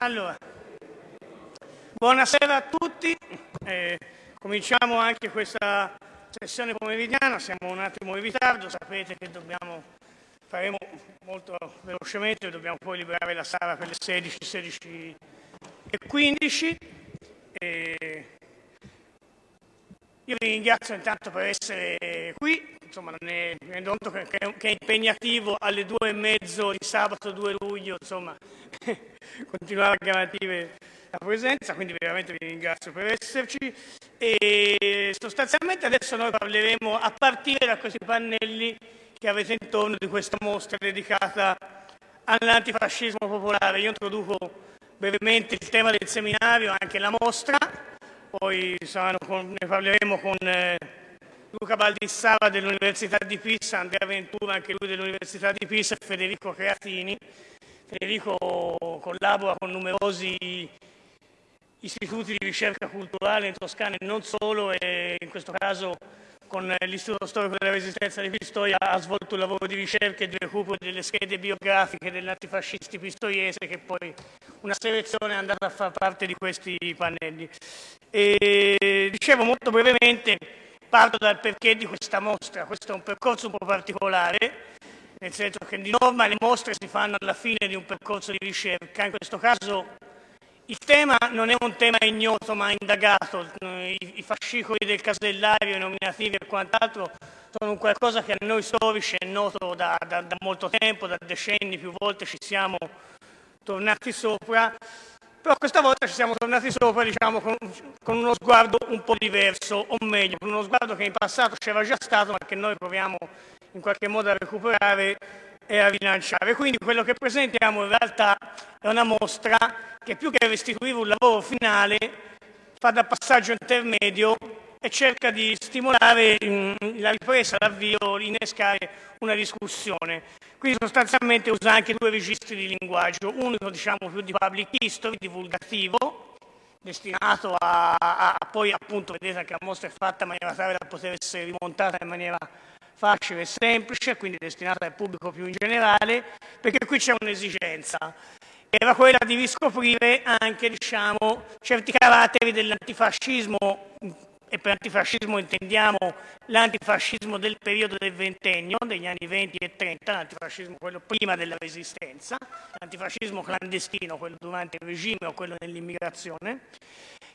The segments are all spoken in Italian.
Allora, buonasera a tutti. Eh, cominciamo anche questa sessione pomeridiana, siamo un attimo in ritardo, sapete che dobbiamo, faremo molto velocemente, dobbiamo poi liberare la sala per le 16, 16 e 15. E io vi ringrazio intanto per essere qui, insomma mi rendo conto che, che, è impegnativo alle due e mezzo di sabato 2 luglio, insomma, continuare a garantire la presenza, quindi veramente vi ringrazio per esserci. E sostanzialmente adesso noi parleremo a partire da questi pannelli che avete intorno di questa mostra dedicata all'antifascismo popolare. Io introduco brevemente il tema del seminario, anche la mostra, poi con, ne parleremo con eh, Luca Baldissava dell'Università di Pisa, Andrea Ventura, anche lui dell'Università di Pisa, e Federico Creatini. Federico collabora con numerosi istituti di ricerca culturale in Toscana e non solo, e in questo caso con l'Istituto Storico della Resistenza di Pistoia ha svolto un lavoro di ricerca e di recupero delle schede biografiche degli antifascisti pistoiese che poi una selezione è andata a far parte di questi pannelli. E, dicevo molto brevemente, parto dal perché di questa mostra, questo è un percorso un po' particolare, nel senso che di norma le mostre si fanno alla fine di un percorso di ricerca, in questo caso il tema non è un tema ignoto ma indagato, I, fascicoli del casellario, i nominativi e quant'altro sono un qualcosa che a noi storici è noto da, da, da molto tempo, da decenni, più volte ci siamo tornati sopra, però questa volta ci siamo tornati sopra diciamo, con, con, uno sguardo un po' diverso, o meglio, con uno sguardo che in passato c'era già stato ma che noi proviamo in qualche modo a recuperare e a rilanciare. Quindi quello che presentiamo in realtà è una mostra che più che restituire un lavoro finale fa da passaggio intermedio e cerca di stimolare mm, la ripresa, l'avvio, innescare una discussione. Quindi sostanzialmente usa anche due registri di linguaggio, uno diciamo più di public history, divulgativo, destinato a, a, poi appunto, vedete che la mostra è fatta in maniera tale da poter essere rimontata in maniera facile e semplice, quindi destinata al pubblico più in generale, perché qui c'è un'esigenza, era quella di riscoprire anche diciamo, certi caratteri dell'antifascismo, e per antifascismo intendiamo l'antifascismo del periodo del ventennio, degli anni 20 e 30, l'antifascismo quello prima della resistenza, l'antifascismo clandestino, quello durante il regime o quello dell'immigrazione,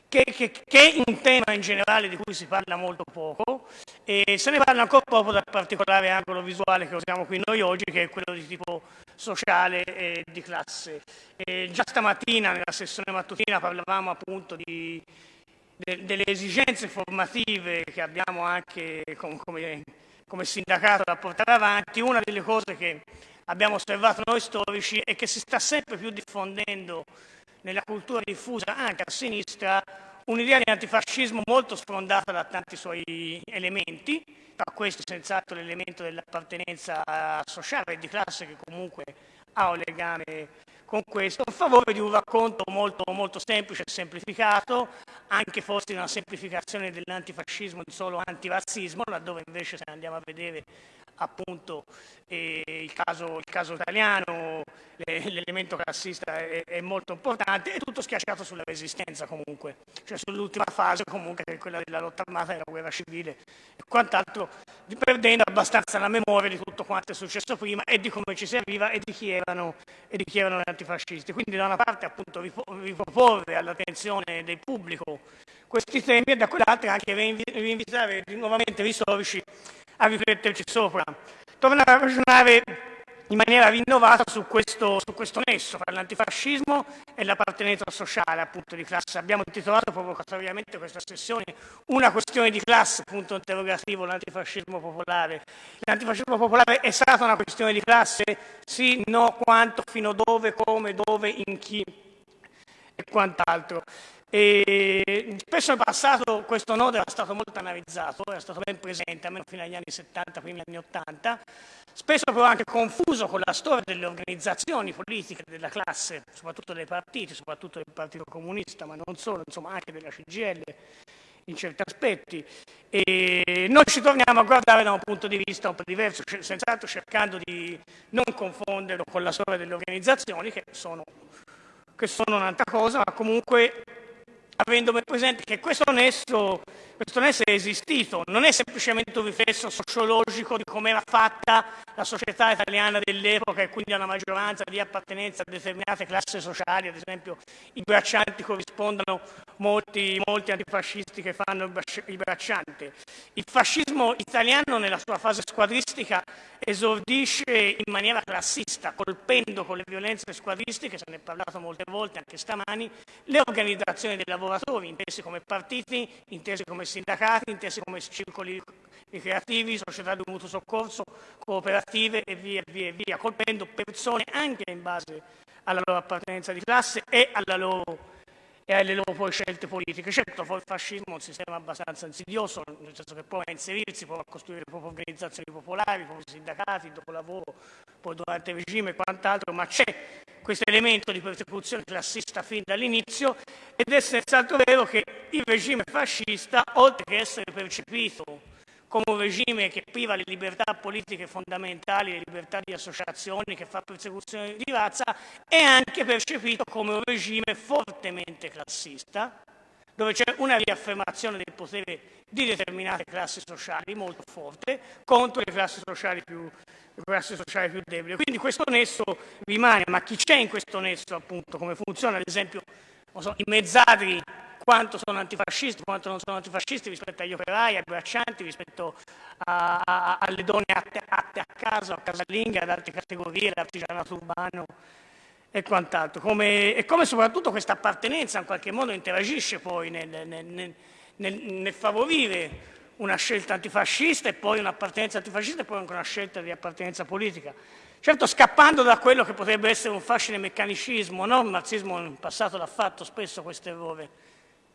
che, che, che, è un tema in generale di cui si parla molto poco e se ne parla ancora poco dal particolare angolo visuale che usiamo qui noi oggi, che è quello di tipo sociale e di classe. E già stamattina nella sessione mattutina parlavamo appunto di, de, delle esigenze formative che abbiamo anche com, come, come sindacato da portare avanti. Una delle cose che abbiamo osservato noi storici è che si sta sempre più diffondendo nella cultura diffusa anche a sinistra un'idea di antifascismo molto sfrondata da tanti suoi elementi, tra questi senz'altro l'elemento dell'appartenenza sociale e di classe che comunque ha un legame con questo, a favore di un racconto molto, molto semplice e semplificato, anche forse una semplificazione dell'antifascismo di solo antirazzismo, laddove invece se andiamo a vedere appunto eh, il, caso, il, caso, italiano, l'elemento classista è, è, molto importante, è tutto schiacciato sulla resistenza comunque, cioè sull'ultima fase comunque che è quella della lotta armata e della guerra civile e quant'altro, perdendo abbastanza la memoria di tutto quanto è successo prima e di come ci si arriva e di chi erano, e di chi erano gli antifascisti. Quindi da una parte appunto riproporre all'attenzione del pubblico questi temi e da quell'altra anche rinvitare nuovamente i storici a rifletterci sopra. Tornare a ragionare in maniera rinnovata su questo, su questo nesso tra l'antifascismo e l'appartenenza sociale appunto di classe. Abbiamo intitolato provocatoriamente questa sessione una questione di classe, punto interrogativo, l'antifascismo popolare. L'antifascismo popolare è stata una questione di classe? Sì, no, quanto, fino dove, come, dove, in chi e quant'altro. E spesso in passato questo nodo era stato molto analizzato, era stato ben presente, almeno fino agli anni 70, primi anni 80, spesso però anche confuso con la storia delle organizzazioni politiche della classe, soprattutto dei partiti, soprattutto del Partito Comunista, ma non solo, insomma anche della CGL in certi aspetti. E noi ci torniamo a guardare da un punto di vista un po' diverso, senz'altro cercando di non confonderlo con la storia delle organizzazioni che sono che sono un'altra cosa, ma comunque avendo presente che questo nesso, questo nesso è esistito, non è semplicemente un riflesso sociologico di come era fatta la società italiana dell'epoca e quindi una maggioranza di appartenenza a determinate classi sociali, ad esempio i braccianti corrispondono molti, molti antifascisti che fanno i braccianti. Il fascismo italiano nella sua fase squadristica esordisce in maniera classista, colpendo con le violenze squadristiche, se ne è parlato molte volte anche stamani, le organizzazioni lavoro lavoratori, intesi come partiti, intesi come sindacati, intesi come circoli ricreativi, società di mutuo soccorso, cooperative e via, via, via, colpendo persone anche in base alla loro appartenenza di classe e alla loro e alle loro scelte politiche. Certo, il fascismo è un sistema abbastanza insidioso, nel senso che prova a inserirsi, a costruire le proprie organizzazioni popolari, i propri sindacati, dopo lavoro, poi durante il regime e quant'altro, ma c'è questo elemento di persecuzione classista fin dall'inizio ed è senz'altro vero che il regime fascista, oltre che essere percepito come un regime che priva le libertà politiche fondamentali, le libertà di associazioni, che fa persecuzione di razza, è anche percepito come un regime fortemente classista, dove c'è una riaffermazione del potere di determinate classi sociali molto forte contro le classi sociali più, classi sociali più deboli. Quindi questo nesso rimane, ma chi c'è in questo nesso appunto, come funziona, ad esempio, so, i mezzadri quanto sono antifascisti, quanto non sono antifascisti rispetto agli operai, ai braccianti, rispetto a, a, alle donne atte, atte, a casa, a casalinghe, ad altre categorie, l'artigianato urbano e quant'altro. Come, e come soprattutto questa appartenenza in qualche modo interagisce poi nel, nel, nel, nel favorire una scelta antifascista e poi un'appartenenza antifascista e poi anche una scelta di appartenenza politica. Certo scappando da quello che potrebbe essere un facile meccanicismo, no? il marxismo in passato l'ha fatto spesso questo errore,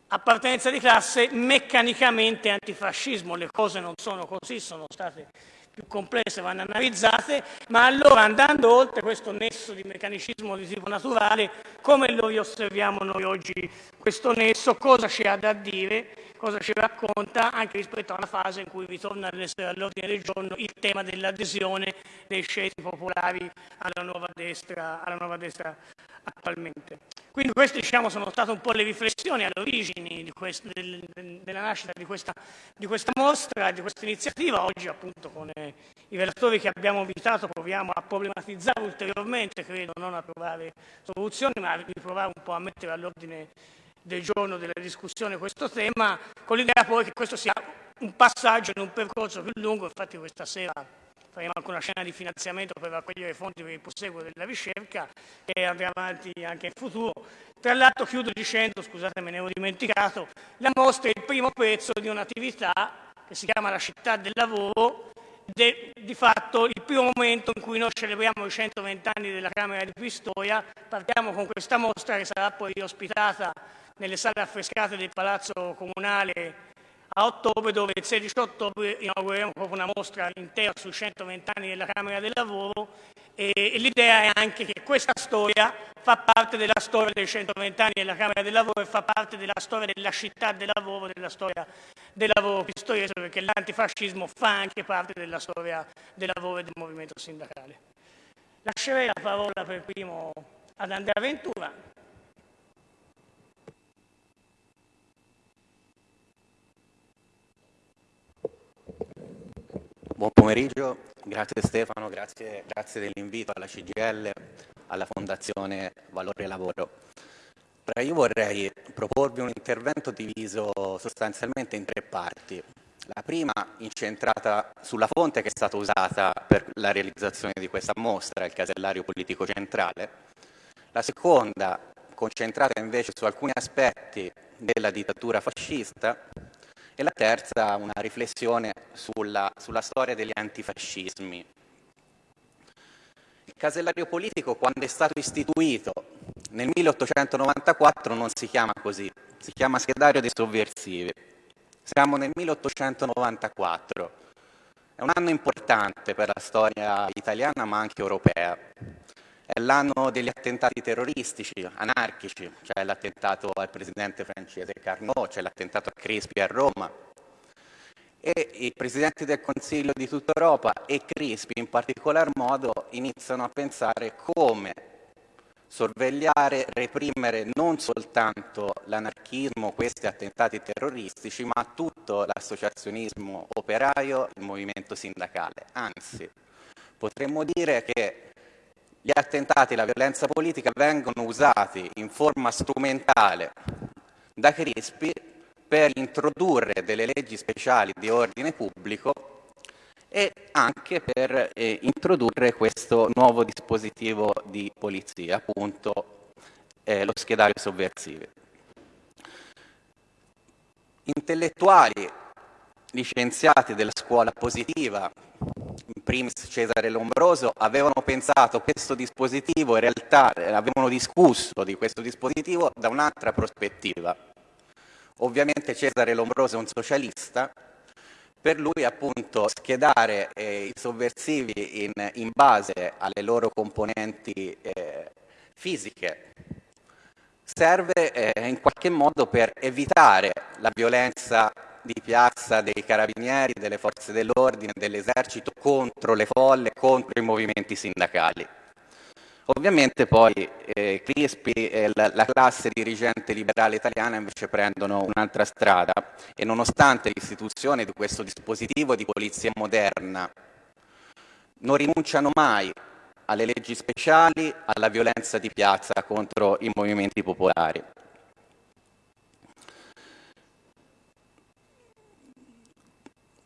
appartenenza di classe meccanicamente antifascismo, le cose non sono così, sono state più complesse, vanno analizzate, ma allora andando oltre questo nesso di meccanicismo di tipo naturale, come lo riosserviamo noi oggi questo nesso, cosa ci ha da dire, cosa ci racconta anche rispetto alla fase in cui ritorna all'ordine del giorno il tema dell'adesione dei scelti popolari alla nuova destra, alla nuova destra attualmente. Quindi queste diciamo, sono state un po' le riflessioni quest, del, della nascita di questa, di questa, mostra, di questa iniziativa. Oggi appunto con eh, i relatori che abbiamo invitato proviamo a problematizzare ulteriormente, credo, non a trovare soluzioni, ma a provare un po' a mettere all'ordine del giorno della discussione questo tema, con l'idea poi che questo sia un passaggio in un percorso più lungo, infatti questa sera faremo anche una scena di finanziamento per raccogliere fondi per il proseguo della ricerca e andrà avanti anche in futuro. Tra l'altro chiudo dicendo, scusate me ne ho dimenticato, la mostra è il primo pezzo di un'attività che si chiama La città del lavoro ed è di fatto il primo momento in cui noi celebriamo i 120 anni della Camera di Pistoia. Partiamo con questa mostra che sarà poi ospitata nelle sale affrescate del Palazzo Comunale a ottobre dove il 16 ottobre inaugureremo proprio una mostra intera sui 120 anni della Camera del Lavoro e, e l'idea è anche che questa storia fa parte della storia dei 120 anni della Camera del Lavoro e fa parte della storia della città del lavoro, della storia del lavoro pistoiese perché l'antifascismo fa anche parte della storia del lavoro e del movimento sindacale. Lascerei la parola per primo ad Andrea Ventura. Buon pomeriggio, grazie Stefano, grazie, grazie dell'invito alla CGL, alla Fondazione Valore Lavoro. io vorrei proporvi un intervento diviso sostanzialmente in tre parti. La prima incentrata sulla fonte che è stata usata per la realizzazione di questa mostra, il casellario politico centrale. La seconda concentrata invece su alcuni aspetti della dittatura fascista e la terza una riflessione sulla, sulla storia degli antifascismi. Il casellario politico quando è stato istituito nel 1894 non si chiama così, si chiama schedario dei sovversivi. Siamo nel 1894, è un anno importante per la storia italiana ma anche europea. È l'anno degli attentati terroristici, anarchici, c'è l'attentato al presidente francese Carnot, c'è l'attentato a Crispi a Roma, e i presidenti del Consiglio di tutta Europa e Crispi in particolar modo iniziano a pensare come sorvegliare, reprimere non soltanto l'anarchismo, questi attentati terroristici, ma tutto l'associazionismo operaio, il movimento sindacale. Anzi, potremmo dire che gli attentati e la violenza politica vengono usati in forma strumentale da Crispi per introdurre delle leggi speciali di ordine pubblico e anche per eh, introdurre questo nuovo dispositivo di polizia, appunto eh, lo schedario sovversivo. Intellettuali licenziati della scuola positiva, in primis Cesare Lombroso, avevano pensato questo dispositivo, in realtà eh, avevano discusso di questo dispositivo da un'altra prospettiva. Ovviamente Cesare Lombroso è un socialista, per lui appunto schedare eh, i sovversivi in, in, base alle loro componenti eh, fisiche serve eh, in qualche modo per evitare la violenza di piazza dei carabinieri, delle forze dell'ordine, dell'esercito contro le folle, contro i movimenti sindacali. Ovviamente poi eh, Crispi e la, la, classe dirigente liberale italiana invece prendono un'altra strada e nonostante l'istituzione di questo dispositivo di polizia moderna non rinunciano mai alle leggi speciali, alla violenza di piazza contro i movimenti popolari.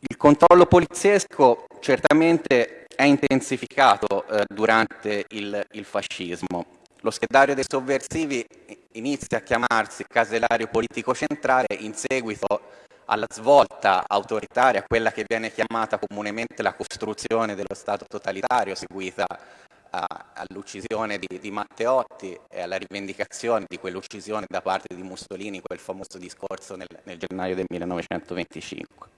Il controllo poliziesco certamente è intensificato eh, durante il, il, fascismo. Lo schedario dei sovversivi inizia a chiamarsi casellario politico centrale in seguito alla svolta autoritaria, quella che viene chiamata comunemente la costruzione dello Stato totalitario, seguita all'uccisione di, di, Matteotti e alla rivendicazione di quell'uccisione da parte di Mussolini, quel famoso discorso nel, nel gennaio del 1925.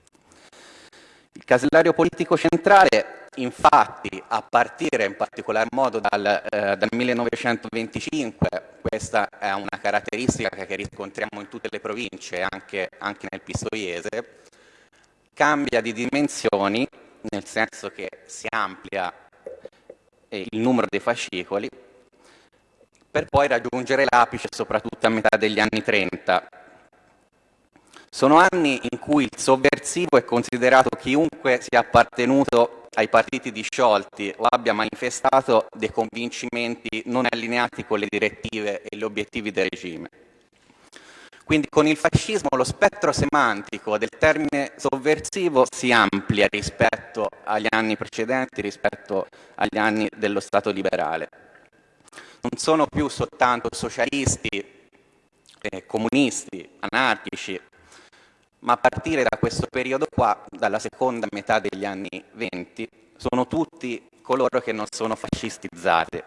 Il casellario politico centrale, infatti, a partire in particolar modo dal, eh, dal 1925, questa è una caratteristica che riscontriamo in tutte le province, anche, anche nel Pistoiese, cambia di dimensioni, nel senso che si amplia eh, il numero dei fascicoli, per poi raggiungere l'apice soprattutto a metà degli anni 30, sono anni in cui il sovversivo è considerato chiunque sia appartenuto ai partiti disciolti o abbia manifestato dei convincimenti non allineati con le direttive e gli obiettivi del regime. Quindi con il fascismo lo spettro semantico del termine sovversivo si amplia rispetto agli anni precedenti, rispetto agli anni dello Stato liberale. Non sono più soltanto socialisti, eh, comunisti, anarchici, ma a partire da questo periodo qua, dalla seconda metà degli anni venti, sono tutti coloro che non sono fascistizzati.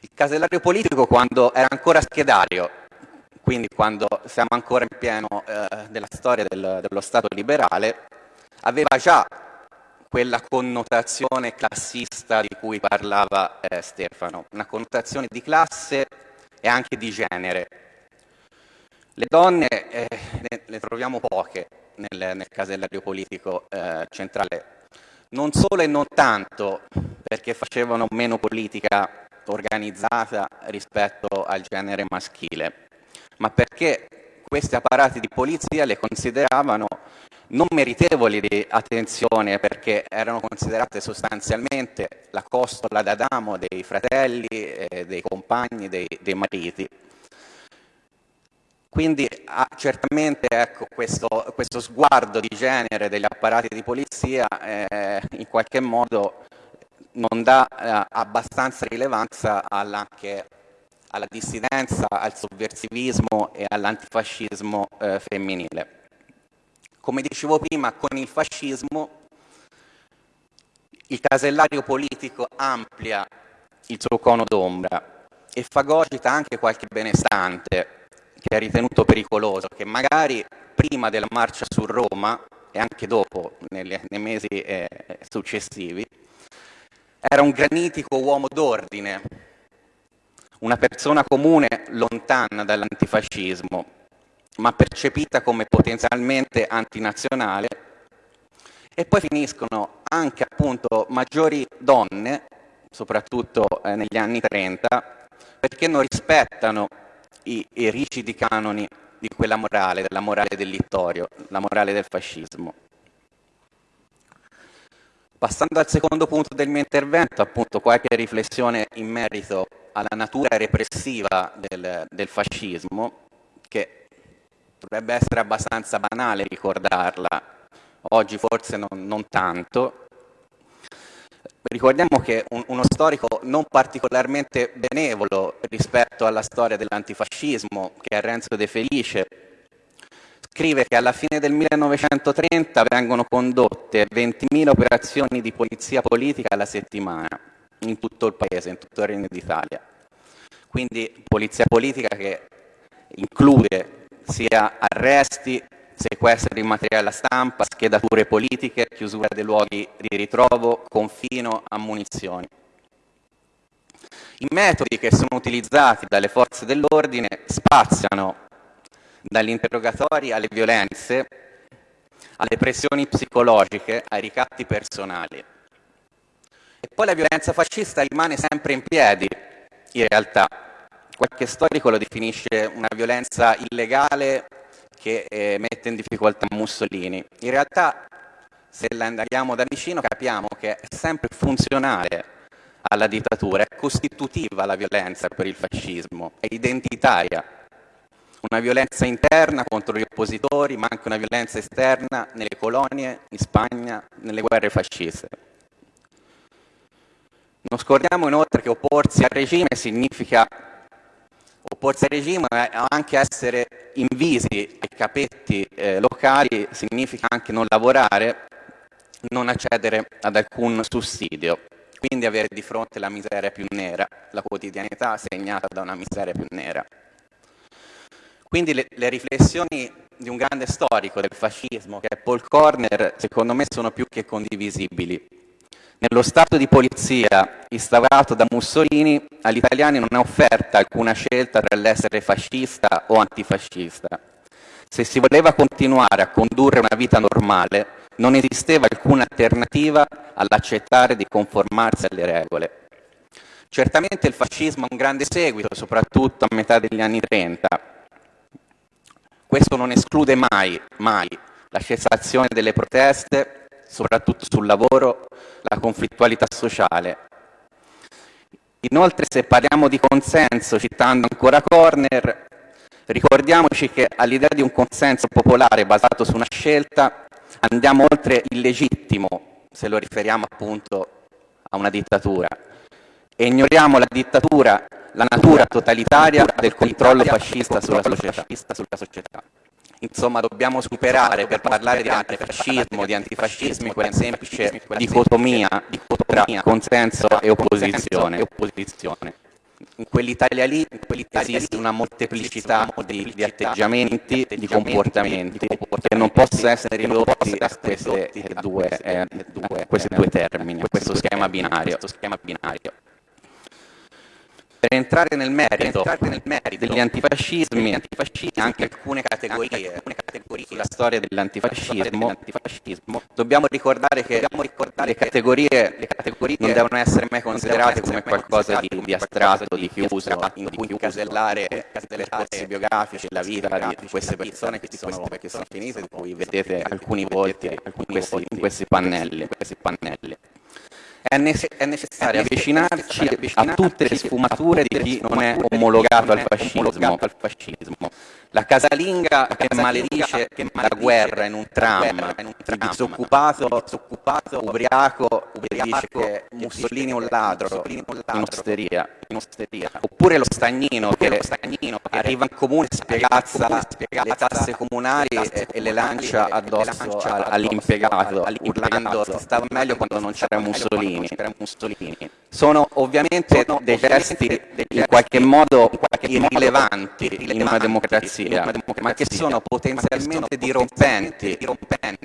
Il casellario politico quando era ancora schedario, quindi quando siamo ancora in pieno eh, della storia del, dello Stato liberale, aveva già quella connotazione classista di cui parlava eh, Stefano, una connotazione di classe e anche di genere, le donne eh, ne, ne, troviamo poche nel, nel casellario politico eh, centrale, non solo e non tanto perché facevano meno politica organizzata rispetto al genere maschile, ma perché questi apparati di polizia le consideravano non meritevoli di attenzione perché erano considerate sostanzialmente la costola d'Adamo dei fratelli, eh, dei compagni, dei, dei mariti quindi ah, certamente ecco, questo, questo, sguardo di genere degli apparati di polizia eh, in qualche modo non dà eh, abbastanza rilevanza anche alla dissidenza, al sovversivismo e all'antifascismo eh, femminile. Come dicevo prima, con il fascismo il casellario politico amplia il suo cono d'ombra e fagocita anche qualche benestante che ha ritenuto pericoloso, che magari prima della marcia su Roma e anche dopo, nelle, nei mesi eh, successivi, era un granitico uomo d'ordine, una persona comune lontana dall'antifascismo, ma percepita come potenzialmente antinazionale, e poi finiscono anche appunto maggiori donne soprattutto eh, negli anni 30, perché non rispettano i, i rigidi canoni di quella morale, della morale del littorio, la morale del fascismo. Passando al secondo punto del mio intervento, appunto qualche riflessione in merito alla natura repressiva del, del fascismo, che dovrebbe essere abbastanza banale ricordarla, oggi forse non, non tanto. Ricordiamo che un, uno storico non particolarmente benevolo rispetto alla storia dell'antifascismo, che è Renzo De Felice, scrive che alla fine del 1930 vengono condotte 20.000 operazioni di polizia politica alla settimana in tutto il paese, in tutto il Regno d'Italia. Quindi polizia politica che include sia arresti, sequestro di materiale stampa, schedature politiche, chiusura dei luoghi di ritrovo, confino, ammunizioni. I metodi che sono utilizzati dalle forze dell'ordine spaziano dagli interrogatori alle violenze, alle pressioni psicologiche, ai ricatti personali. E poi la violenza fascista rimane sempre in piedi, in realtà. Qualche storico lo definisce una violenza illegale che eh, mette in difficoltà Mussolini. In realtà, se la andiamo da vicino, capiamo che è sempre funzionale alla dittatura, è costitutiva la violenza per il fascismo, è identitaria una violenza interna contro gli oppositori, ma anche una violenza esterna nelle colonie, in Spagna, nelle guerre fasciste. Non scordiamo inoltre che opporsi al regime significa opporsi al regime è anche essere invisi ai capetti eh, locali, significa anche non lavorare, non accedere ad alcun sussidio, quindi avere di fronte la miseria più nera, la quotidianità segnata da una miseria più nera. Quindi le, le, riflessioni di un grande storico del fascismo, che è Paul Corner, secondo me sono più che condivisibili. Nello stato di polizia instaurato da Mussolini, agli italiani non è offerta alcuna scelta tra l'essere fascista o antifascista. Se si voleva continuare a condurre una vita normale, non esisteva alcuna alternativa all'accettare di conformarsi alle regole. Certamente il fascismo ha un grande seguito, soprattutto a metà degli anni 30, questo non esclude mai, mai la cessazione delle proteste, soprattutto sul lavoro, la conflittualità sociale. Inoltre, se parliamo di consenso, citando ancora Corner, ricordiamoci che all'idea di un consenso popolare basato su una scelta andiamo oltre il legittimo, se lo riferiamo appunto a una dittatura, e ignoriamo la dittatura la natura totalitaria del controllo fascista sulla società. Insomma, dobbiamo superare per parlare di antifascismo, di antifascismi, quella semplice dicotomia tra consenso e opposizione. In quell'Italia lì esiste una molteplicità di, di atteggiamenti, di comportamenti che non possono essere ridotti a queste due, eh, a questi due termini, a questo schema binario. Per entrare nel merito, entrare nel merito degli antifascismi, antifascismi anche alcune categorie, alcune categorie sulla storia dell'antifascismo, dobbiamo ricordare che dobbiamo ricordare le, categorie, le categorie non devono essere mai considerate come qualcosa di, di astratto, di chiuso, in cui incasellare i percorsi biografici, la vita di queste persone che sono, che sono finite, di cui vedete alcuni volti in questi, in questi pannelli. Questi pannelli. È, necessario avvicinarci a tutte le sfumature di chi non è omologato al fascismo. La casalinga che maledice la guerra in un tram, il disoccupato, ubriaco, che dice che Mussolini è un ladro. in osteria, oppure lo stagnino che arriva in comune, spiegazza le tasse comunali e le lancia addosso all'impiegato, urlando stava meglio quando non c'era Mussolini. Mussolini. Sono ovviamente dei gesti in qualche modo irrilevanti in una democrazia, ma che sono potenzialmente dirompenti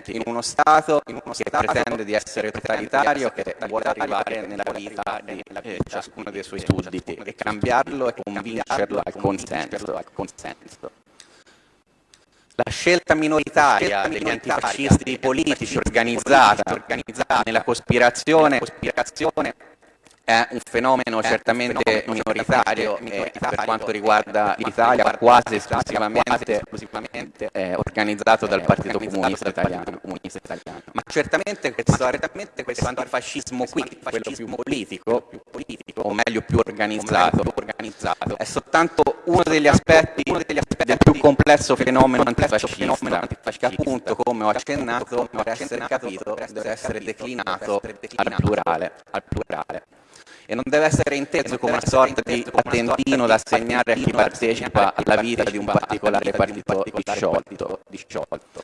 in uno Stato che pretende di essere totalitario, che vuole arrivare nella vita di ciascuno dei suoi sudditi e cambiarlo e convincerlo al consenso. La scelta minoritaria degli antifascisti politici organizzata, organizzata nella cospirazione, cospirazione è un fenomeno certamente minoritario, per quanto riguarda l'Italia quasi esclusivamente, eh, organizzato dal Partito Comunista Italiano. Ma certamente questo, questo antifascismo qui, quello più politico, più politico, o meglio più organizzato, è soltanto uno degli aspetti del più complesso fenomeno antifascista, che appunto, come ho accennato, per essere capito deve essere declinato al plurale. E non deve essere inteso come una sorta di patentino da assegnare a chi partecipa alla vita di un particolare partito disciolto.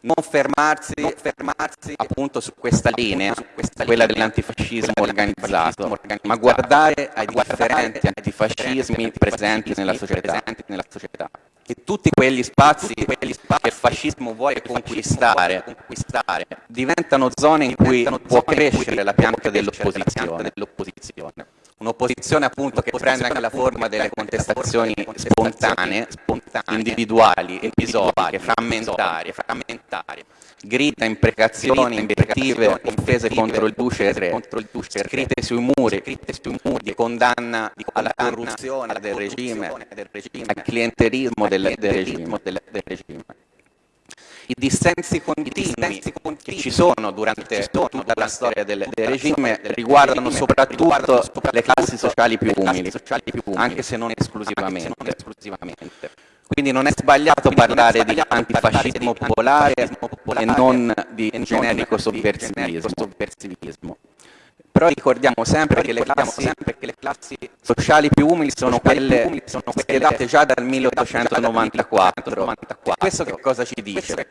Non fermarsi, non fermarsi appunto su questa linea, su questa quella dell'antifascismo organizzato, ma guardare ai differenti antifascismi presenti nella società e tutti quegli spazi, quegli spazi che il fascismo vuole conquistare, conquistare, diventano zone in cui può crescere la pianta dell'opposizione. Un'opposizione appunto che prende anche la forma delle contestazioni spontanee, individuali, episodiche, frammentarie, frammentarie grida, imprecazioni, invettive, offese contro il duce duce scritte sui muri, di condanna alla corruzione del regime, al clientelismo del, regime. I dissensi continui che ci sono durante tutta la storia del regime riguardano soprattutto le classi sociali più umili, anche se non esclusivamente. Quindi non è sbagliato parlare di antifascismo popolare e non di generico sovversivismo. Però ricordiamo sempre che le classi, sociali più umili sono quelle schierate già dal 1894. E questo che cosa ci dice?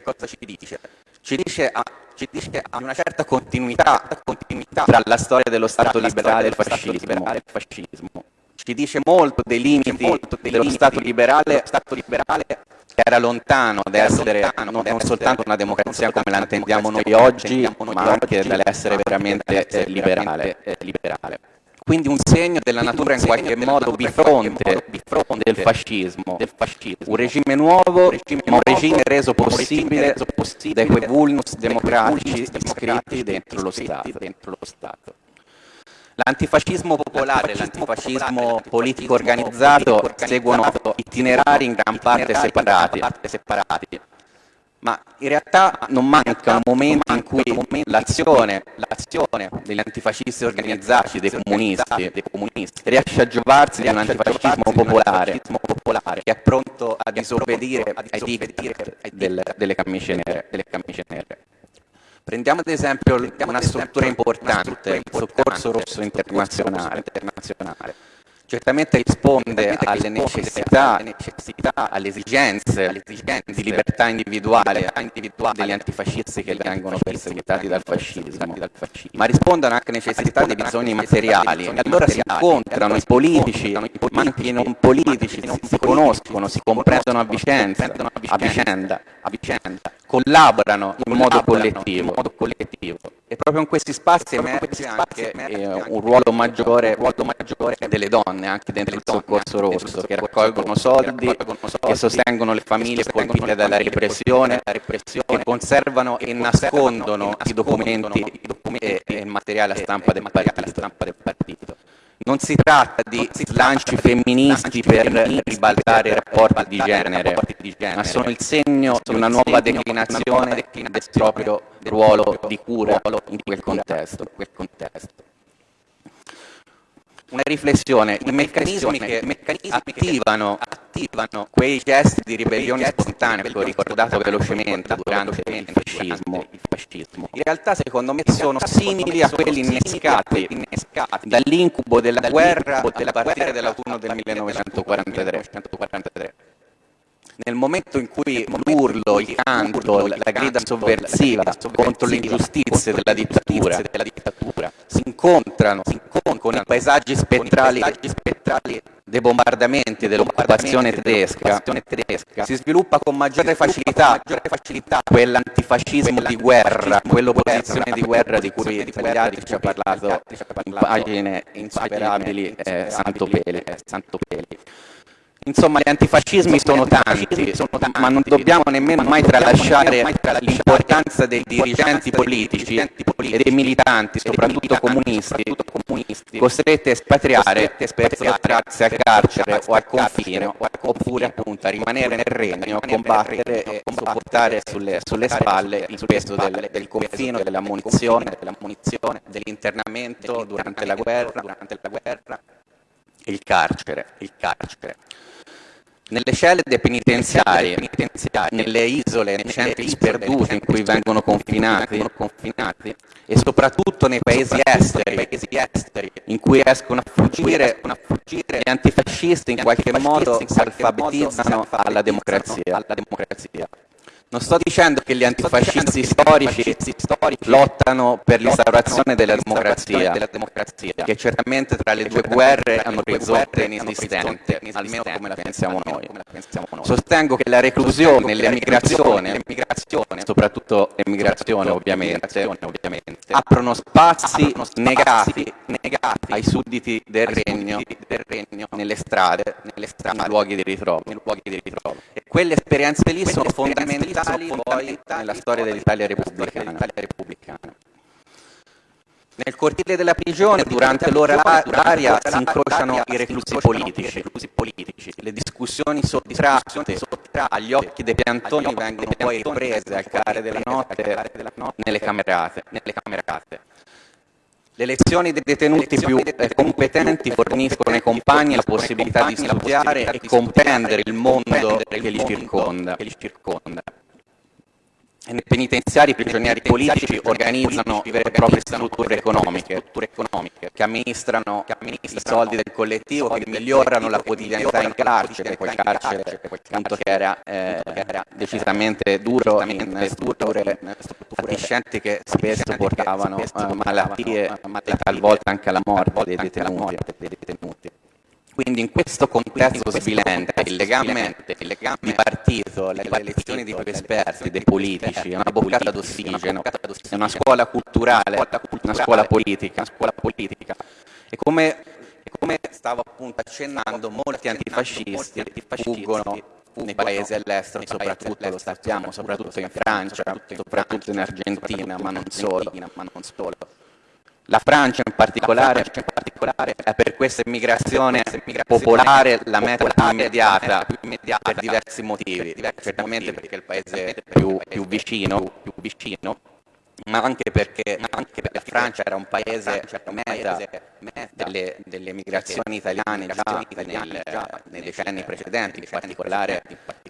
Ci dice, a, ci dice a una certa continuità, continuità tra la storia dello Stato liberale e il fascismo ci dice molto dei limiti molto dei dello limiti, Stato liberale, Stato liberale che era lontano da essere lontano, non soltanto una democrazia come la intendiamo noi oggi, ma anche dall'essere veramente eh, liberale, eh, liberale. Quindi un segno della natura in qualche modo bifronte del fascismo, un regime nuovo, ma un regime reso possibile da quei vulnus democratici iscritti dentro lo Stato. L'antifascismo popolare e l'antifascismo politico organizzato seguono itinerari in gran parte separati, ma in realtà non mancano momenti in cui l'azione, degli antifascisti organizzati, dei comunisti, dei comunisti riesce a giovarsi di un antifascismo popolare, che è pronto a disobbedire ai diritti delle camicie nere. Prendiamo ad esempio una struttura importante, il Soccorso Rosso Internazionale, certamente risponde alle necessità, alle esigenze di libertà individuale degli antifascisti che vengono perseguitati dal fascismo, ma rispondono anche alle necessità dei bisogni materiali. E allora si incontrano i politici, ma anche i non politici, si conoscono, si comprendono a vicenda, collaborano in modo collettivo. E proprio in questi spazi emerge anche eh, un ruolo maggiore, delle donne, anche dentro il soccorso rosso, che raccolgono soldi, che sostengono le famiglie colpite dalla repressione, che conservano e nascondono i documenti e il materiale a stampa del partito. Non si tratta di slanci femministi per ribaltare i rapporti di genere, ma sono il segno di una nuova declinazione del proprio ruolo di cura in quel contesto una riflessione, i meccanismi che attivano, attivano quei gesti di ribellione spontanea che ho ricordato velocemente durante il fascismo, in realtà secondo me sono simili a quelli innescati dall'incubo della guerra a partire dall'autunno del 1943 nel momento in cui l'urlo, il canto, la grida sovversiva contro le ingiustizie della dittatura si incontrano con i paesaggi spettrali dei bombardamenti dell'occupazione tedesca, si sviluppa con maggiore facilità, quell'antifascismo di guerra, quell'opposizione di guerra di cui Pagliari ci ha parlato in pagine insuperabili eh, Santo Peli. Insomma, gli antifascismi sono tanti, ma non dobbiamo nemmeno mai tralasciare l'importanza dei dirigenti politici e dei militanti, soprattutto comunisti, costretti a espatriare per sottrarsi al carcere o al confine, oppure appunto a rimanere nel regno, a combattere e sopportare sulle, sulle spalle il peso del, del confino, della munizione, dell'internamento durante la guerra, durante la guerra il carcere, il carcere. Nelle celle penitenziarie, nelle isole, nei centri sperduti in cui vengono confinati, e soprattutto nei paesi esteri, in cui riescono a fuggire, gli antifascisti in qualche modo si alfabetizzano alla democrazia. Non sto dicendo che gli antifascisti storici, lottano per l'instaurazione della democrazia, che certamente tra le due guerre un orizzonte inesistente, almeno come la pensiamo noi. Sostengo che la reclusione, l'emigrazione, soprattutto l'emigrazione ovviamente, aprono spazi negati ai sudditi del regno nelle strade, nei luoghi di ritrovo. E quelle esperienze lì sono fondamentali poi nella storia dell'Italia repubblicana. Nel cortile della prigione, durante l'ora d'aria, si incrociano i reclusi politici. Le discussioni sottratte agli occhi dei piantoni vengono poi riprese al calare della notte nelle camerate. Le lezioni dei detenuti più competenti forniscono ai compagni la possibilità di studiare e comprendere il mondo che li circonda. Nei penitenziari i prigionieri politici organizzano vere e proprie strutture economiche, che amministrano i soldi del collettivo, che migliorano la quotidianità in carcere, quel carcere appunto che era, eh, decisamente duro in strutture fatiscenti che spesso portavano eh, malattie e talvolta anche alla morte dei detenuti. Quindi in questo contesto svilente il legame, di partito, le elezioni di esperti, dei politici, è una boccata d'ossigeno, è una scuola culturale, una scuola politica. E come, come stavo appunto accennando, molti antifascisti fuggono nei paesi all'estero, soprattutto lo sappiamo, soprattutto in Francia, soprattutto in Argentina, ma non solo. La Francia in particolare, è per questa immigrazione popolare la meta più immediata per diversi motivi, certamente perché è il paese più, più vicino, più vicino ma anche perché, anche perché la Francia era un paese meta delle, delle migrazioni italiane già nel, nei decenni precedenti, in particolare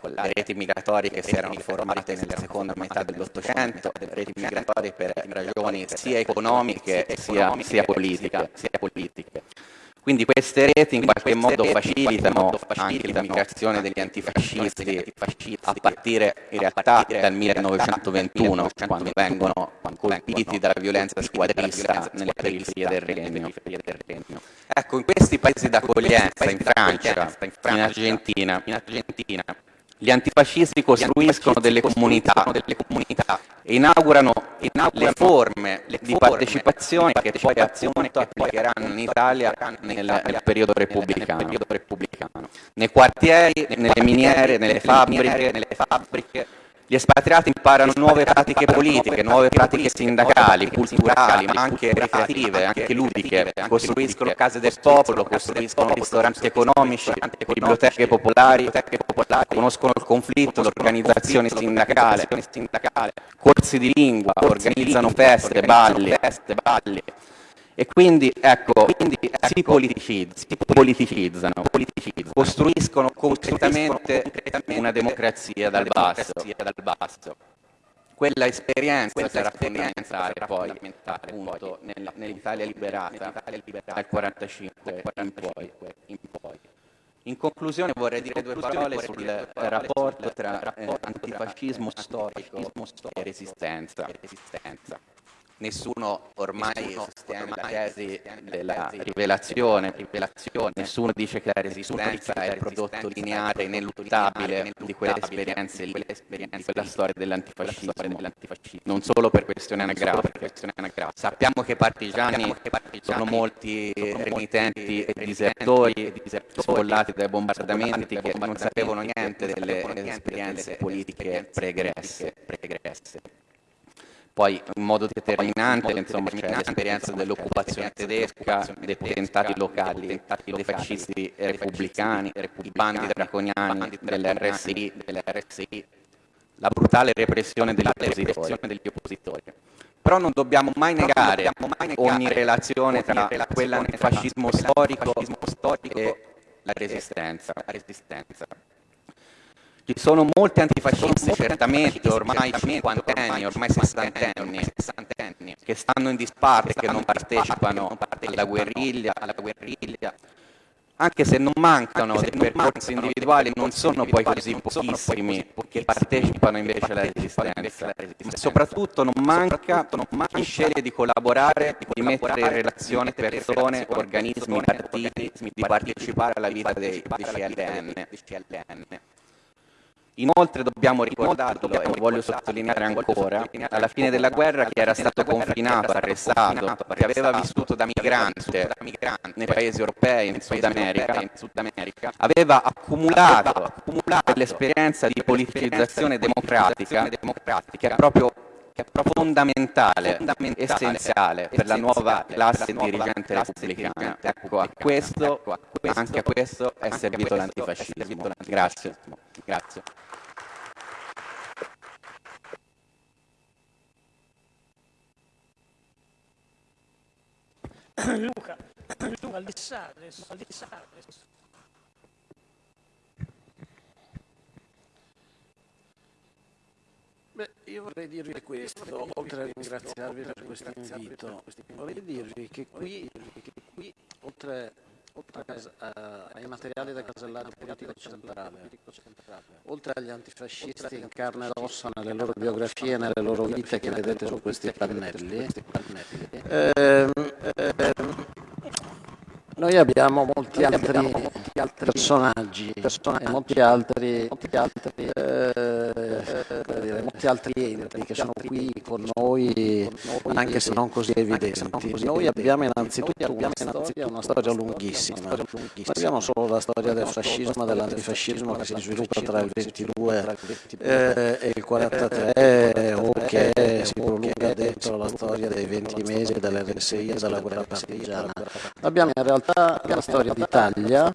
le reti migratorie che si erano formate nella seconda metà dell'Ottocento, reti migratorie per ragioni sia economiche sia, sia politiche. Quindi queste reti in qualche modo facilitano anche l'immigrazione degli antifascisti a partire in realtà dal 1921, quando vengono colpiti dalla violenza squadrista nelle periferie del Regno. Ecco, in questi paesi d'accoglienza, in Francia, in Argentina, gli antifascisti costruiscono delle comunità, e inaugurano, le forme di partecipazione che poi appunto applicheranno in Italia nel, nel periodo repubblicano. Nei quartieri, nelle miniere, nelle fabbriche, gli espatriati imparano nuove pratiche politiche, nuove pratiche sindacali, culturali, ma anche ricreative, anche ludiche, costruiscono case del popolo, costruiscono ristoranti economici, biblioteche popolari, conoscono il conflitto, l'organizzazione sindacale, corsi di lingua, organizzano feste, balli, e quindi, ecco, quindi, ecco, si, politicizzano, si politicizzano, politicizzano, costruiscono concretamente una democrazia dal basso. Dal basso. Quella esperienza Quella sarà fondamentale poi, appunto, nell'Italia liberata, dal 1945 in poi. In poi. In conclusione vorrei dire due parole sul rapporto tra eh, antifascismo storico e resistenza. Nessuno ormai sostiene la tesi della rivelazione, rivelazione, nessuno dice che la resistenza è il prodotto lineare, ineluttabile di quelle esperienze, di quella storia dell'antifascismo, non solo per questioni anagrafiche. Sappiamo che i partigiani sono molti renitenti e disertori, sfollati dai bombardamenti che non sapevano niente delle esperienze politiche pregresse. Poi in modo determinante insomma, c'è l'esperienza dell'occupazione tedesca, dei potentati locali, dei fascisti repubblicani, i bandi draconiani dell'RSI, la brutale repressione degli oppositori. Però non dobbiamo mai negare ogni relazione tra quell'antifascismo storico e la resistenza. Ci sono molti antifascisti, certamente, ormai cinquantenni, ormai sessantenni, che stanno in disparte, che non partecipano alla guerriglia, anche se non mancano dei percorsi individuali, non sono poi così pochissimi che partecipano invece alla resistenza. Ma soprattutto non manca chi sceglie di collaborare, di mettere in relazione persone, organismi, partiti, di partecipare alla vita dei CLN. Inoltre dobbiamo ricordarlo, e lo voglio sottolineare ancora, alla fine della guerra chi era stato confinato, arrestato, che aveva vissuto da migrante nei paesi europei, in Sud America, aveva accumulato quell'esperienza di politicizzazione democratica che è proprio fondamentale, essenziale per la nuova classe dirigente repubblicana. Ecco, a questo, anche a questo è servito l'antifascismo. Grazie. Grazie. Luca, Luca, al di adesso, al di adesso. Beh, io vorrei dirvi questo, oltre a ringraziarvi per questo invito, vorrei dirvi che qui, oltre ai materiali del casellario politico centrale, oltre agli antifascisti in carne ed ossa nelle loro biografie e nelle loro vite che vedete su questi pannelli, ehm, ehm, noi abbiamo molti altri, molti altri personaggi, personaggi, e molti altri, molti altri, eh, dire, molti altri enti che sono qui con noi, anche se non così evidenti. Noi abbiamo innanzitutto una storia, una storia lunghissima. Non abbiamo solo la storia del fascismo e dell'antifascismo che si sviluppa tra il 22 eh, e il 43 o che si prolunga dentro la storia dei 20 mesi dell'RSI e della guerra partigiana. Abbiamo in realtà realtà la storia d'Italia,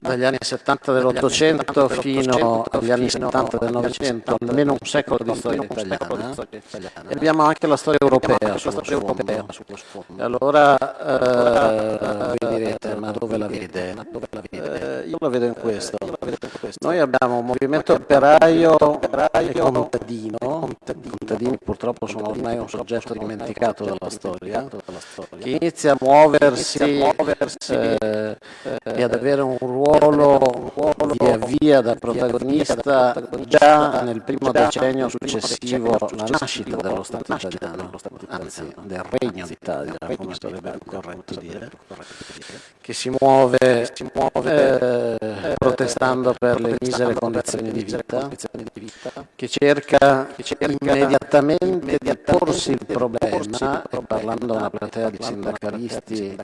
dagli anni 70 dell'Ottocento fino agli anni 70 del Novecento, almeno un secolo di storia italiana, e abbiamo anche la storia europea sullo sfondo. E allora eh, vi direte, ma dove la vede? Eh, io la vedo in questo. Noi abbiamo un movimento operaio e contadino, contadini purtroppo sono ormai un soggetto dimenticato dalla storia, che inizia a muoversi eh, e ad avere un ruolo via via da protagonista già nel primo decennio successivo alla nascita dello Stato italiano, anzi del Regno d'Italia, come sarebbe corretto dire, che si muove eh, protestando per le misere condizioni di vita, che cerca immediatamente di porsi il problema, e parlando a una platea di sindacalisti,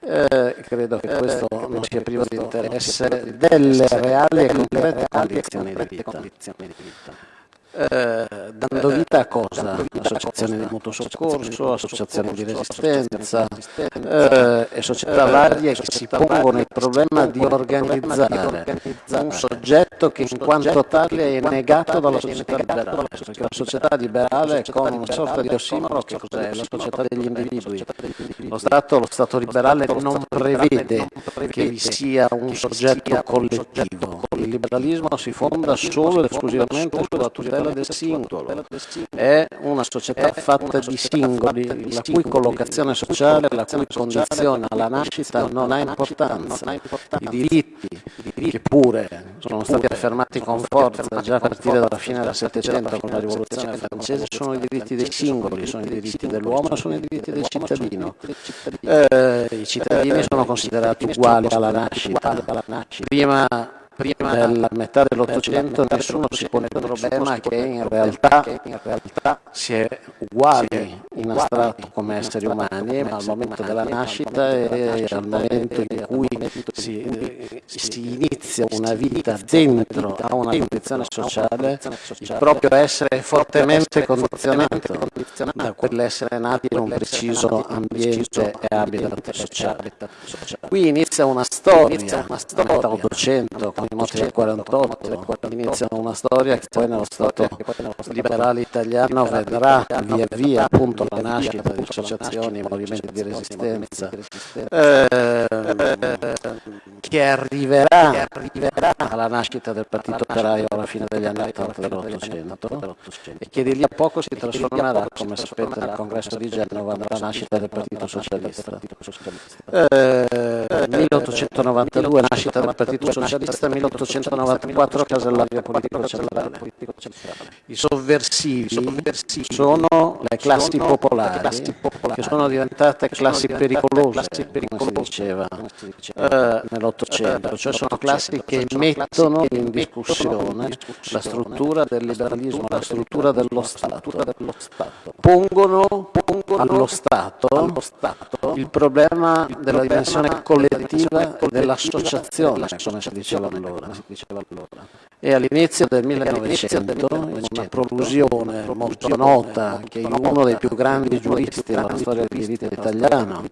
eh, credo che questo non sia privo di interesse, delle reali e concrete condizioni di vita. Eh, dando vita a cosa? Associazioni di mutuo soccorso, associazioni di resistenza eh, e società varie che si pongono il problema di organizzare un soggetto che in quanto tale è negato dalla società liberale, perché la società liberale è come una sorta di ossimoro che cos'è? La società degli individui. Lo Stato, lo Stato liberale non prevede che vi sia un soggetto collettivo, il liberalismo si fonda solo ed esclusivamente sulla tutela quella del singolo, è una società fatta di singoli, la cui collocazione sociale, la cui condizione alla nascita non ha importanza. I diritti, che pure sono stati affermati con forza già a partire dalla fine del Settecento con la rivoluzione francese, sono i diritti dei singoli, sono i diritti dell'uomo, sono i diritti del cittadino. Eh, I cittadini sono considerati uguali alla nascita. Prima prima della metà dell'Ottocento nessuno si pone il problema che in realtà, si è uguali in astratto come esseri umani, ma al momento della nascita e al momento in cui si, si inizia una vita dentro a una condizione sociale, il proprio essere è fortemente condizionato da quell'essere nati in un preciso ambiente e habitat sociale. Qui inizia una storia, una storia. 800, i moti del 48, inizia una storia che poi nello Stato liberale italiano vedrà via via appunto la nascita di associazioni, movimenti di resistenza, eh, che arriverà, alla nascita del Partito Operaio alla fine degli anni 80 dell'Ottocento e che di lì a poco si trasformerà, come sapete, nel congresso di Genova nella nascita del Partito Socialista. Eh, 1892 nascita del Partito Socialista, 1894 casellario politico centrale. I sovversivi sono le classi popolari che sono diventate classi pericolose, come si diceva eh, nell'Ottocento, cioè sono classi che mettono in discussione la struttura del liberalismo, la struttura dello Stato, pongono allo Stato il problema della dimensione collettiva e dell'associazione, come si diceva allora. E all'inizio del 1900, in una prolusione molto nota, che uno dei più grandi giuristi della storia del diritto italiano,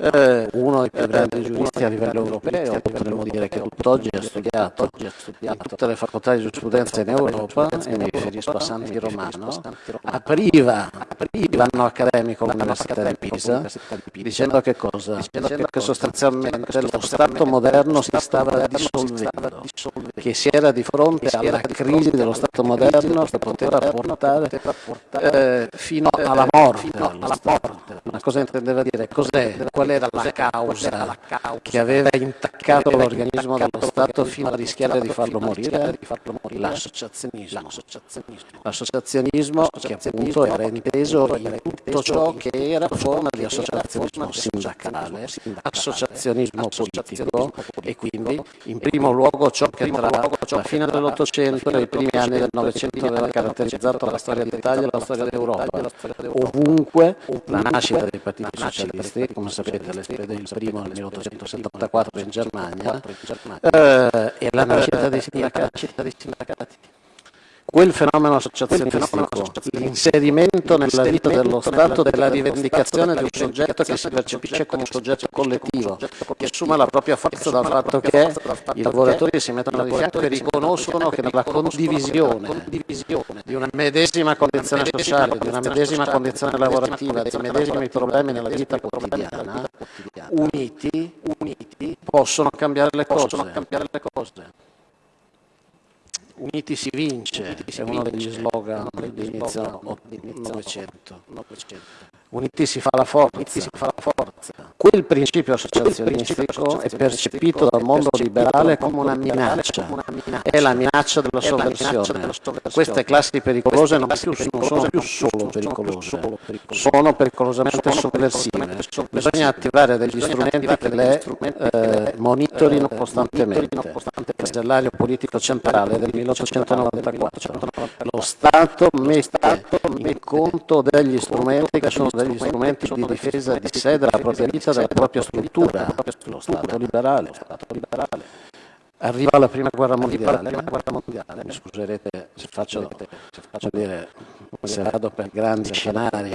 eh, uno dei più grandi giuristi a livello europeo, potremmo dire che tutt'oggi ha studiato in tutte le facoltà di giurisprudenza in Europa, e mi riferisco a Santi Romano, apriva l'anno accademico all'Università di Pisa, dicendo che cosa? Dicendo che sostanzialmente lo Stato moderno si stava dissolvendo, che si era di fronte alla crisi dello Stato moderno che poteva portare eh, fino alla morte. Ma cosa intendeva dire? Cos'è? Qual era la causa che aveva intaccato l'organismo dello Stato fino a rischiare di farlo morire? L'associazionismo. L'associazionismo che appunto era inteso in tutto ciò che era forma di associazionismo sindacale, associazionismo politico e quindi in primo luogo ciò che tra la fine dell'Ottocento e i primi anni del Novecento aveva caratterizzato la storia d'Italia e la storia d'Europa. Ovunque la nascita dei partiti socialisti, come sapete il primo nel 1874 in Germania, eh, e la nascita dei sindacati quel fenomeno associazionistico, l'inserimento nella vita dello Stato della rivendicazione di un soggetto che si percepisce come un soggetto collettivo, che assume la propria forza dal fatto che i lavoratori si mettono di fianco e riconoscono che nella condivisione di una medesima condizione sociale, di una medesima condizione lavorativa, dei medesimi problemi nella vita quotidiana, uniti, possono cambiare le cose. Uniti si vince, è uno degli slogan dell'inizio Novecento. Uniti si fa la forza. Quel principio associazionistico è percepito dal mondo liberale come una minaccia, è la minaccia della sovversione. Queste classi pericolose non, sono più solo pericolose, sono pericolosamente sovversive. Bisogna attivare degli strumenti che le eh, monitorino costantemente. Il casellario politico centrale del 1894. Lo Stato mette in conto degli strumenti che sono degli strumenti di difesa di sé, della propria vita, della propria struttura, lo Stato liberale. Arriva la prima guerra mondiale, mi scuserete se faccio, se faccio dire, se vado per grandi scenari,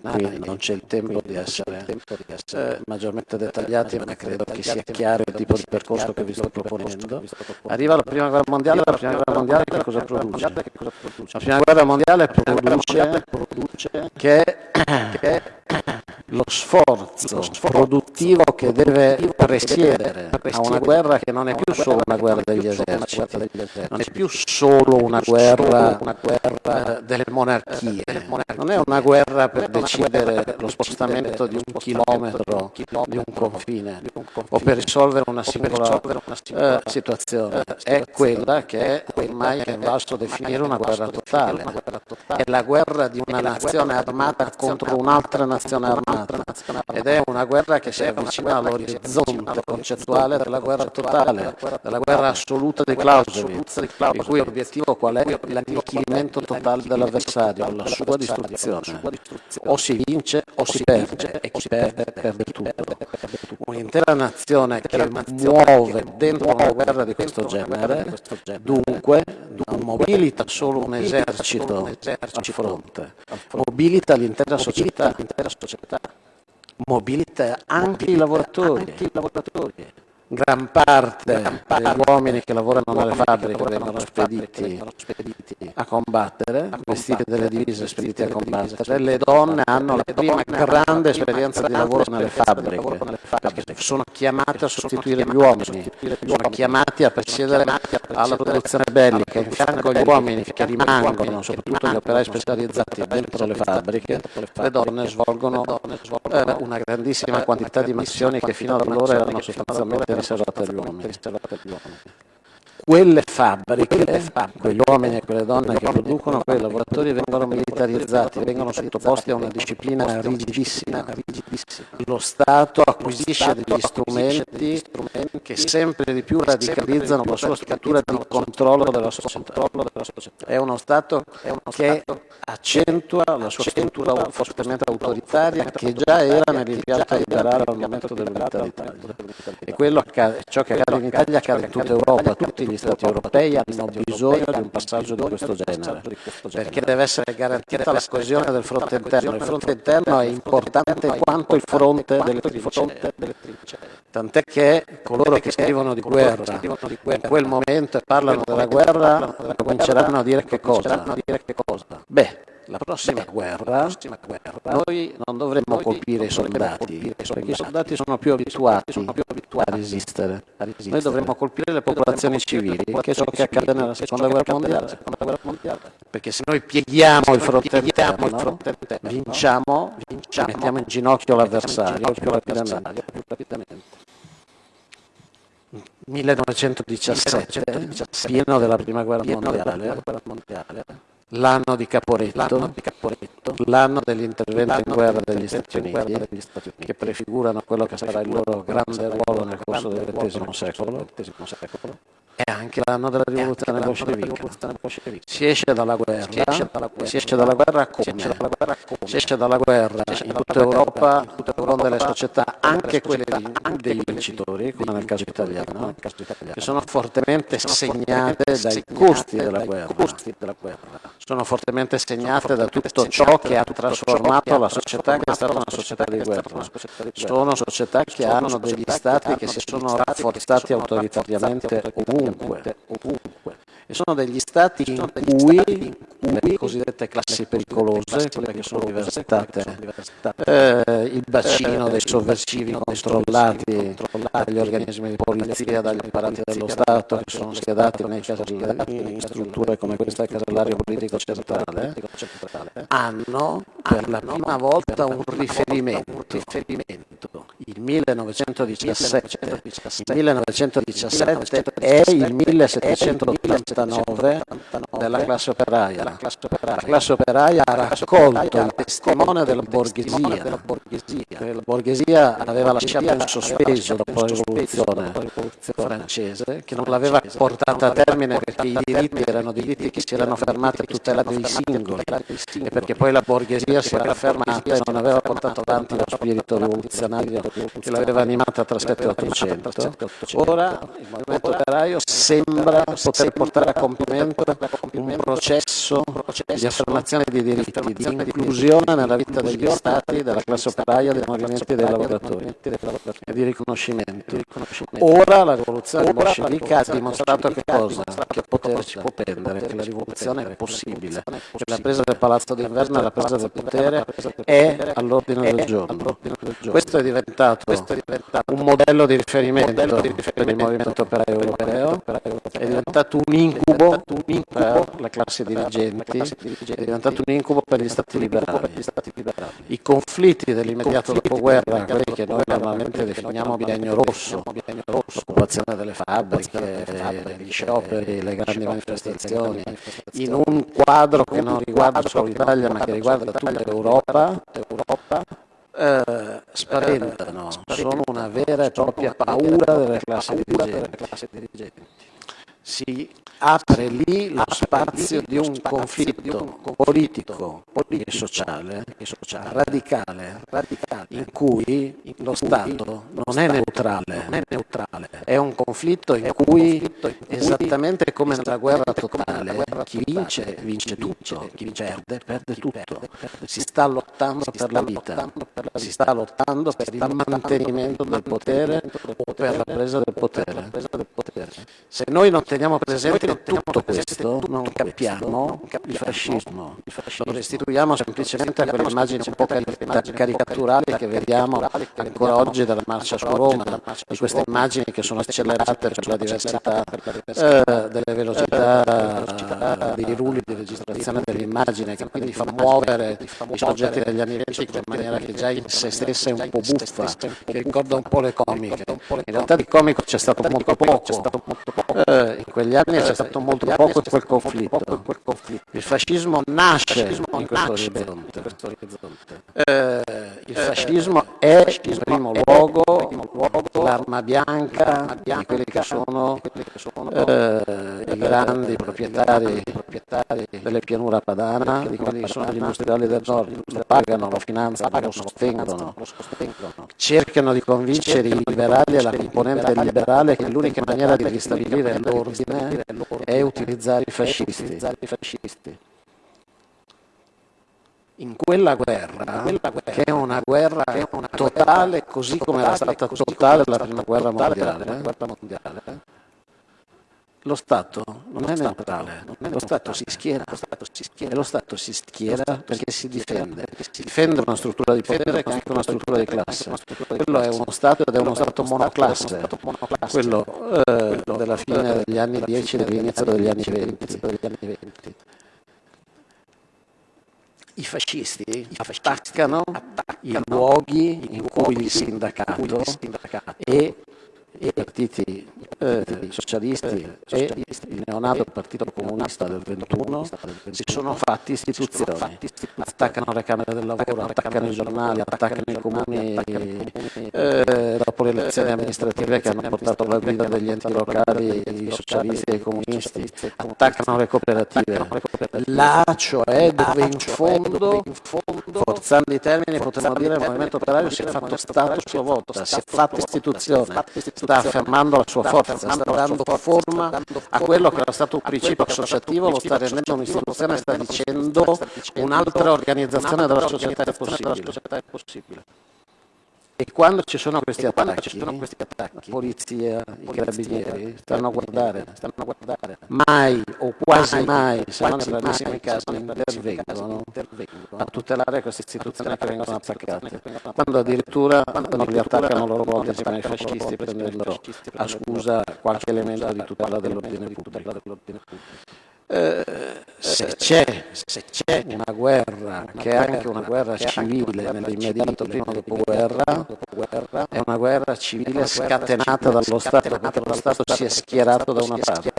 qui non c'è il tempo di essere eh, maggiormente dettagliati, ma credo che sia chiaro il tipo di percorso che vi sto proponendo. Arriva la prima guerra mondiale, la prima guerra mondiale che cosa produce? La prima guerra mondiale produce che lo sforzo produttivo che deve presiedere a una guerra che non è più solo una guerra degli eserciti, non è più solo una guerra delle monarchie, non è una guerra per decidere lo spostamento di un chilometro di un confine o per risolvere una singola eh, situazione, è quella che ormai è invasto definire una guerra totale, è la guerra di una nazione armata contro un'altra nazione armata ed è una guerra che si avvicina all'orizzonte concettuale della guerra totale, della guerra assoluta di Clausewitz, il cui obiettivo qual è? L'annichilimento totale dell'avversario, la sua distruzione. O si vince o si perde e chi perde perde tutto. Un'intera nazione che muove dentro una guerra di questo genere, dunque non mobilita solo un esercito a fronte, mobilita l'intera società mobilita anche i lavoratori. Gran parte degli uomini che lavorano nelle fabbriche vengono spediti a combattere, vestiti delle divise spediti a combattere. Le donne hanno la prima grande esperienza di lavoro nelle fabbriche, perché sono chiamate a sostituire gli uomini, sono chiamati a presiedere alla produzione bellica, in fianco agli uomini che rimangono, soprattutto gli operai specializzati dentro le fabbriche, le donne svolgono eh, una grandissima quantità di missioni che fino ad allora erano sostanzialmente riservate agli uomini. Quelle fabbriche, quegli uomini e quelle donne che producono, quei lavoratori vengono militarizzati, vengono sottoposti a una disciplina rigidissima. Lo Stato acquisisce degli strumenti che sempre di più radicalizzano la sua struttura di controllo della società. È uno Stato che accentua la sua struttura fortemente autoritaria che già era nell'impianto liberale al momento dell'unità d'Italia. E quello ciò che accade in Italia accade in tutta Europa, tutti gli Stati europei hanno bisogno di un passaggio di questo genere, perché deve essere garantita la coesione del fronte interno. Il fronte interno è importante quanto il fronte delle trincee. Tant'è che coloro che scrivono di guerra in quel momento e parlano della guerra cominceranno a dire che cosa? Beh, la prossima guerra noi non dovremmo colpire i soldati, perché i soldati sono più abituati a resistere. Noi dovremmo colpire le popolazioni civili, che è ciò che accade nella seconda guerra mondiale. Perché se noi pieghiamo il fronte interno, vinciamo, mettiamo in ginocchio l'avversario più rapidamente. 1917, pieno della prima guerra mondiale, l'anno di Caporetto, l'anno dell'intervento in guerra degli Stati Uniti, che prefigurano quello che sarà il loro grande ruolo nel corso del XX secolo, è anche l'anno della rivoluzione bolscevica. Si esce dalla guerra, si esce dalla guerra. Come? Si esce dalla guerra in tutta Europa con delle società, anche quelle dei vincitori, come nel caso italiano, che sono fortemente segnate dai costi della guerra, sono fortemente segnate da tutto ciò che ha trasformato la società che è stata una società di guerra. Sono società che hanno degli stati che si sono rafforzati autoritariamente ovunque ovunque, ovunque. Sono degli stati in cui le cosiddette classi pericolose, quelle che sono diversitate, eh, il bacino dei sovversivi controllati dagli organismi di polizia, dagli apparati dello Stato che sono schierati nei casellari, in strutture come questa casellario politico centrale, hanno per la prima volta un riferimento. Il 1917, il 1917 è il 1789 della classe operaia. La classe operaia ha raccolto il testimone della borghesia. La borghesia aveva lasciato in sospeso dopo la rivoluzione francese, che non l'aveva portata a termine perché i diritti erano diritti che si erano fermati a tutela dei singoli e perché poi la borghesia si era fermata e non aveva portato avanti lo spirito rivoluzionario che l'aveva animata tra 7 e 800. Ora il movimento operaio sembra poter portare a compimento un processo di affermazione di diritti, di inclusione nella vita degli Stati, della classe operaia, dei movimenti dei lavoratori e di riconoscimento. Ora la rivoluzione bolscevica ha dimostrato che cosa? Che potere ci può prendere, che la rivoluzione è possibile, che la presa del palazzo d'inverno e la presa del potere è all'ordine del giorno. Questo è diventato un modello di riferimento per il movimento operaio europeo, è diventato un incubo per la classe dirigenti, è diventato un incubo per gli stati liberali. I conflitti dell'immediato dopoguerra, quelli che noi normalmente definiamo biennio rosso, l'occupazione delle fabbriche, gli scioperi, le grandi manifestazioni, in un quadro che non riguarda solo l'Italia ma che riguarda tutta l'Europa, eh, spaventano, sono una vera e propria paura delle classi dirigenti si apre lì lo spazio di un conflitto politico e sociale, radicale, in cui lo Stato non è neutrale, è un conflitto in cui, esattamente come nella guerra totale, chi vince vince tutto, chi perde perde tutto. Si sta lottando per la vita, si sta lottando per il mantenimento del potere o per la presa del potere. Se noi non teniamo presente tutto questo, non capiamo il fascismo. Lo restituiamo semplicemente a quelle immagini un po' caricaturali che vediamo ancora oggi della marcia su Roma, di queste immagini che sono accelerate per la diversità eh, delle velocità dei rulli di registrazione dell'immagine, che quindi fa muovere i soggetti degli anni 20 in maniera che già in se stessa è un po' buffa, che ricorda un po' le comiche. In realtà di comico c'è stato molto poco. Eh, in quegli anni c'è stato molto poco in quel conflitto. Il fascismo nasce in questo orizzonte. Eh, il fascismo è in primo luogo l'arma bianca di quelli che sono eh, i grandi proprietari delle pianura padana, di quelli che sono gli industriali del nord, lo pagano, lo finanziano, lo sostengono, cercano di convincere i liberali e la componente liberale che l'unica maniera di ristabilire l'ordine è utilizzare i fascisti. In quella guerra, che è una guerra totale, così come era stata totale la prima guerra mondiale, lo Stato non è neutrale, lo Stato si schiera, e lo Stato si schiera perché si difende, si difende una struttura di potere che è anche una struttura di classe. Quello è uno Stato ed è uno Stato monoclasse, quello eh, della fine degli anni 10 e dell'inizio degli anni 20. I fascisti attaccano i luoghi in cui il sindacato e i partiti eh, socialisti e il neonato Partito Comunista del 21 si sono fatti istituzioni, attaccano le Camere del Lavoro, attaccano i giornali, attaccano i comuni eh, dopo le elezioni amministrative che hanno portato la guida degli enti locali, i socialisti e i comunisti, attaccano le cooperative. Là, cioè, dove in fondo, forzando i termini, potremmo dire il movimento operario si è fatto Stato a sua volta, si è fatta istituzione, sta affermando la sua forza, sta dando forma a quello che era stato un principio associativo, lo sta rendendo un'istituzione, sta dicendo un'altra organizzazione della società è possibile. E quando ci sono questi attacchi, la polizia, i carabinieri stanno a guardare, stanno a guardare. mai o quasi mai, se non in rarissimi casi, intervengono a tutelare queste istituzioni che vengono attaccate. Quando addirittura non li attaccano loro volta insieme ai fascisti prendendo a scusa qualche elemento di tutela dell'ordine pubblico. Eh, se c'è, una guerra che è anche una guerra civile nell'immediato prima dopoguerra, è una guerra civile scatenata dallo Stato, perché lo Stato si è schierato da una parte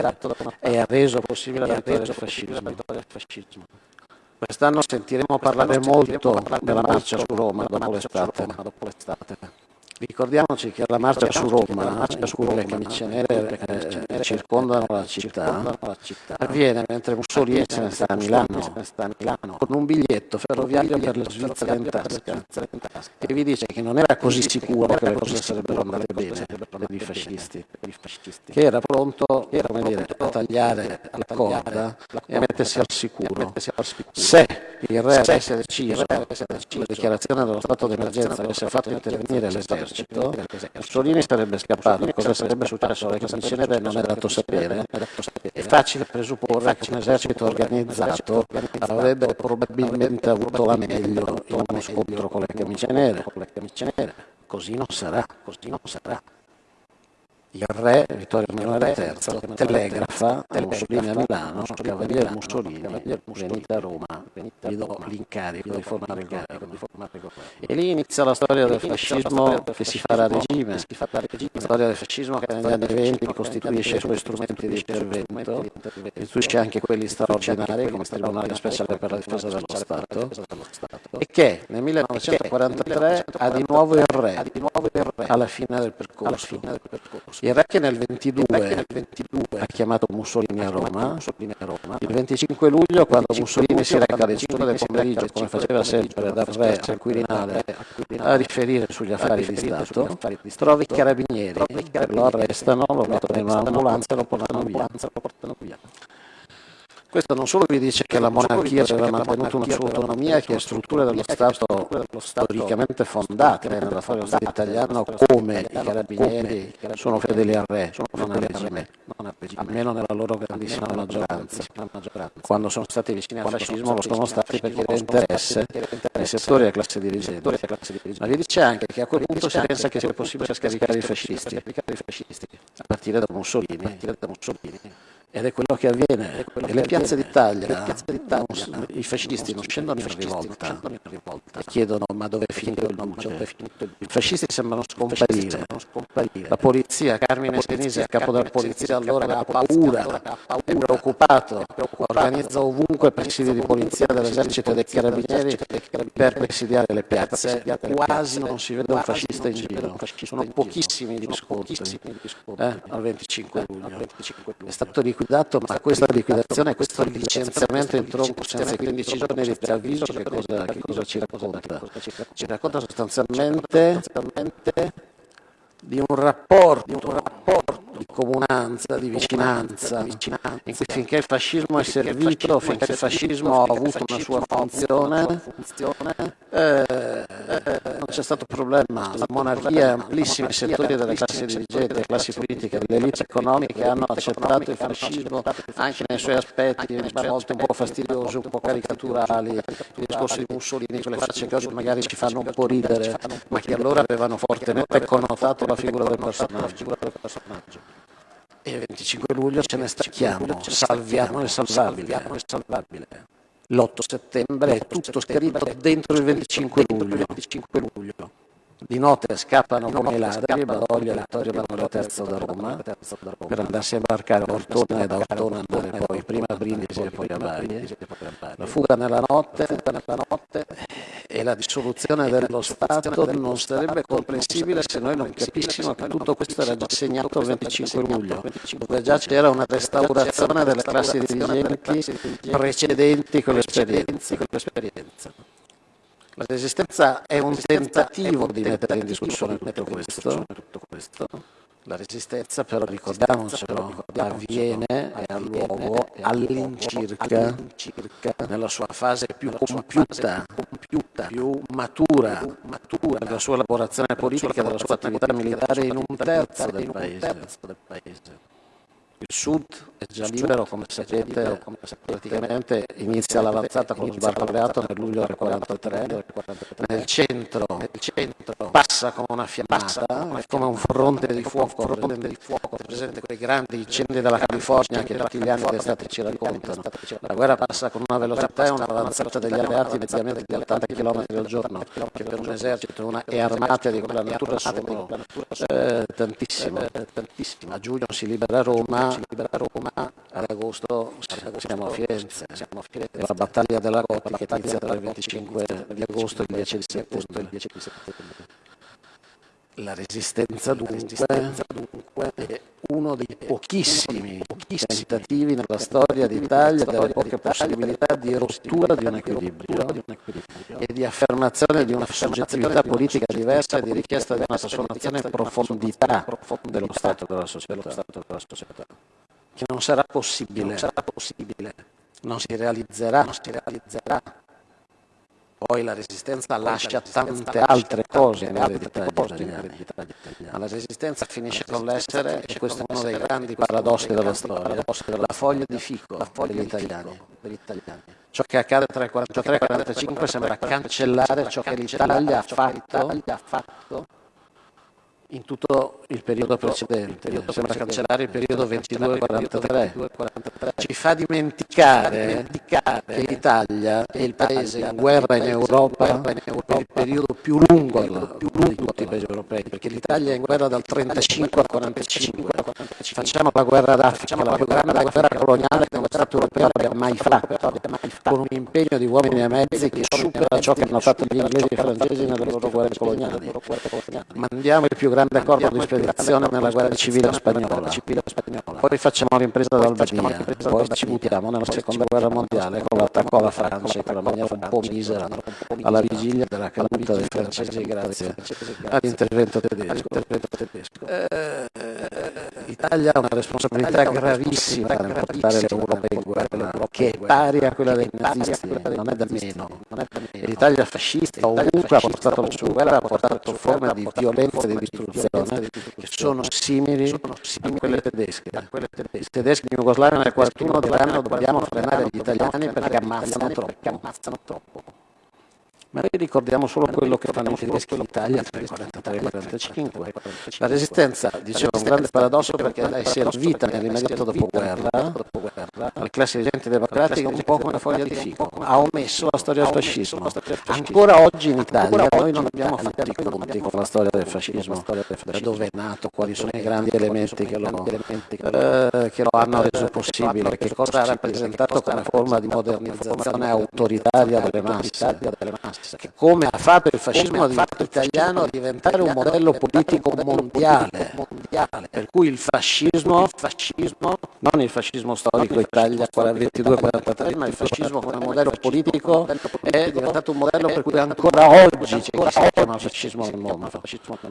e ha reso possibile la vittoria del fascismo. Quest'anno sentiremo parlare molto della marcia su Roma dopo l'estate. Ricordiamoci che la marcia su Roma, su quelle camicie nere, eh, che circondano la città. avviene mentre Mussolini se ne sta a Milano con un biglietto ferroviario per la Svizzera in tasca e vi dice che non era così sicuro che le cose sarebbero andate bene per i fascisti, che era pronto dire, a tagliare la corda e a mettersi al sicuro. Se il re avesse deciso, la dichiarazione dello stato d'emergenza avesse fatto intervenire l'esercito, Mussolini sarebbe scappato. Cosa sarebbe successo alle Commissioni non è dato sapere. È facile presupporre che un esercito organizzato avrebbe probabilmente avuto la meglio in uno scontro con le camicie nere. Così non sarà, così non sarà il re Vittorio Emanuele III telegrafa a Mussolini a Milano, Cavaliere Mussolini, venite a Roma, vi do l'incarico di formare il governo. E lì inizia la storia del fascismo che si farà regime, la storia del fascismo che negli anni 20 costituisce i suoi strumenti di intervento, costituisce anche quelli straordinari come il Tribunale Speciale per la Difesa dello Stato, e che nel 1943 ha di nuovo il re alla fine del percorso. Il re che nel 22, ha chiamato Mussolini a Roma, il 25 luglio quando Mussolini si reca alle 5 del pomeriggio, come faceva sempre dal re al Quirinale, a riferire sugli affari di Stato, trova i carabinieri, lo arrestano, lo mettono in un'ambulanza e lo portano via. Questo non solo vi dice che la monarchia aveva mantenuto una sua autonomia e che strutture dello Stato storicamente fondate nella storia italiano come i carabinieri sono fedeli al re, non al regime, almeno nella loro grandissima maggioranza. Quando sono stati vicini al fascismo lo sono stati perché era interesse nei settori della classe dirigente. Ma vi dice anche che a quel punto si pensa che sia possibile scaricare i fascisti, a partire da Mussolini ed è quello che avviene. E le piazze d'Italia, i fascisti non scendono in rivolta. e chiedono ma dove è finito il luce? I fascisti sembrano scomparire. La polizia, Carmine Senisi, il capo della polizia allora ha paura, è preoccupato, organizza ovunque presidi di polizia dell'esercito e dei carabinieri per presidiare le piazze. Quasi non si vede un fascista in giro. Sono pochissimi gli scontri eh, al 25 luglio. È stato di liquidato, ma questa liquidazione, questo licenziamento in tronco senza 15 giorni di preavviso, che cosa, che cosa ci racconta? Ci racconta sostanzialmente di un rapporto, di, un rapporto, di comunanza, di vicinanza, in cui finché il fascismo è servito, finché il fascismo ha avuto una sua funzione, eh, non c'è stato problema. La monarchia e amplissimi settori delle classi dirigenti, delle classi politiche, delle elite economiche hanno accettato il fascismo anche nei suoi aspetti, a volte un po' fastidiosi, un po' caricaturali, i discorsi di Mussolini, quelle facce che oggi magari ci fanno un po' ridere, ma che allora avevano fortemente connotato la figura del personaggio. E il 25 luglio ce ne stacchiamo, salviamo il salvabile. L'8 settembre è tutto scritto dentro il 25 luglio. Di notte scappano come i ladri Badoglio e Vittorio Emanuele III da Roma per andarsi a imbarcare a Ortona e da Ortona andare poi prima a Brindisi e poi a Bari. La fuga nella notte, nella notte la dissoluzione dello Stato non sarebbe comprensibile se noi non capissimo che tutto questo era già segnato il 25 luglio, dove già c'era una restaurazione delle classi dirigenti precedenti con l'esperienza. La resistenza è un tentativo di mettere in discussione tutto questo. La resistenza però, ricordiamocelo, avviene e ha luogo all'incirca nella sua fase più compiuta, più matura, nella sua elaborazione politica, della sua attività militare in un terzo del paese. Il sud è già libero, come sapete, praticamente inizia l'avanzata con lo sbarco nel luglio del 43, nel centro, passa come una fiammata, è come un fronte di fuoco, è presente quei grandi incendi della California che tutti gli anni d'estate ci raccontano. La guerra passa con una velocità e una avanzata degli alleati mediamente di 80 km al giorno, che per un esercito una, e armate di quella natura sono eh, tantissime. A giugno si libera Roma, si libera Roma, ad agosto siamo a Firenze, siamo a Firenze. la battaglia della Rota che inizia tra il 25 di agosto e il 10 di settembre. La resistenza dunque è uno dei pochissimi, tentativi nella storia d'Italia delle poche possibilità di rottura di un equilibrio e di affermazione di una soggettività politica diversa e di richiesta di una trasformazione in profondità dello Stato della società, che non sarà possibile, non si realizzerà, non si realizzerà poi la resistenza lascia tante altre cose nell'eredità italiani, ma la resistenza finisce con l'essere, e questo è uno dei grandi paradossi della storia, la foglia di fico degli italiani. Ciò che accade tra il 43 e il 45 sembra cancellare ciò che l'Italia ha fatto in tutto il periodo precedente, sembra cancellare il periodo 22-43, ci fa dimenticare che l'Italia è il paese in guerra in Europa per il periodo più lungo di tutti i paesi europei, perché l'Italia è in guerra dal 35 al 45, facciamo la guerra d'Africa, la più grande guerra coloniale che uno Stato europeo abbia mai fatto, con un impegno di uomini e mezzi che supera ciò che hanno fatto gli inglesi e i francesi nelle loro guerre coloniali. Mandiamo il più grande grande accordo di spedizione nella guerra civile spagnola, poi facciamo l'impresa d'Albania, poi ci buttiamo nella seconda guerra mondiale con l'attacco alla Francia in quella maniera un po' misera alla vigilia della caduta dei francesi grazie. All'intervento tedesco. Eh, L'Italia ha una responsabilità gravissima nel portare l'Europa in guerra, che è pari a quella dei nazisti, non è da meno. L'Italia fascista ovunque ha portato la sua guerra, ha portato forme di violenza e di distruzione che sono simili a quelle tedesche. I tedeschi in Jugoslavia nel 1941 diranno dobbiamo frenare gli italiani perché ammazzano troppo. Ma noi ricordiamo solo quello che fanno i tedeschi in Italia tra il 43 e il 45. La resistenza, dicevo, è un grande paradosso perché è servita nell'immediato dopoguerra alle classi dirigenti democratiche un po' come foglia di fico. Ha omesso la storia del fascismo. Ancora oggi in Italia noi non abbiamo fatto i conti con la storia del fascismo, da dove è nato, quali sono i grandi elementi che lo, eh, che lo hanno reso possibile, che cosa ha rappresentato come forma di modernizzazione autoritaria delle masse che come ha fatto il fascismo italiano a diventare un modello politico mondiale, per cui il fascismo, non il fascismo storico Italia 22-43, ma il fascismo come modello politico è diventato un modello per cui ancora oggi c'è chi si chiama fascismo nel mondo,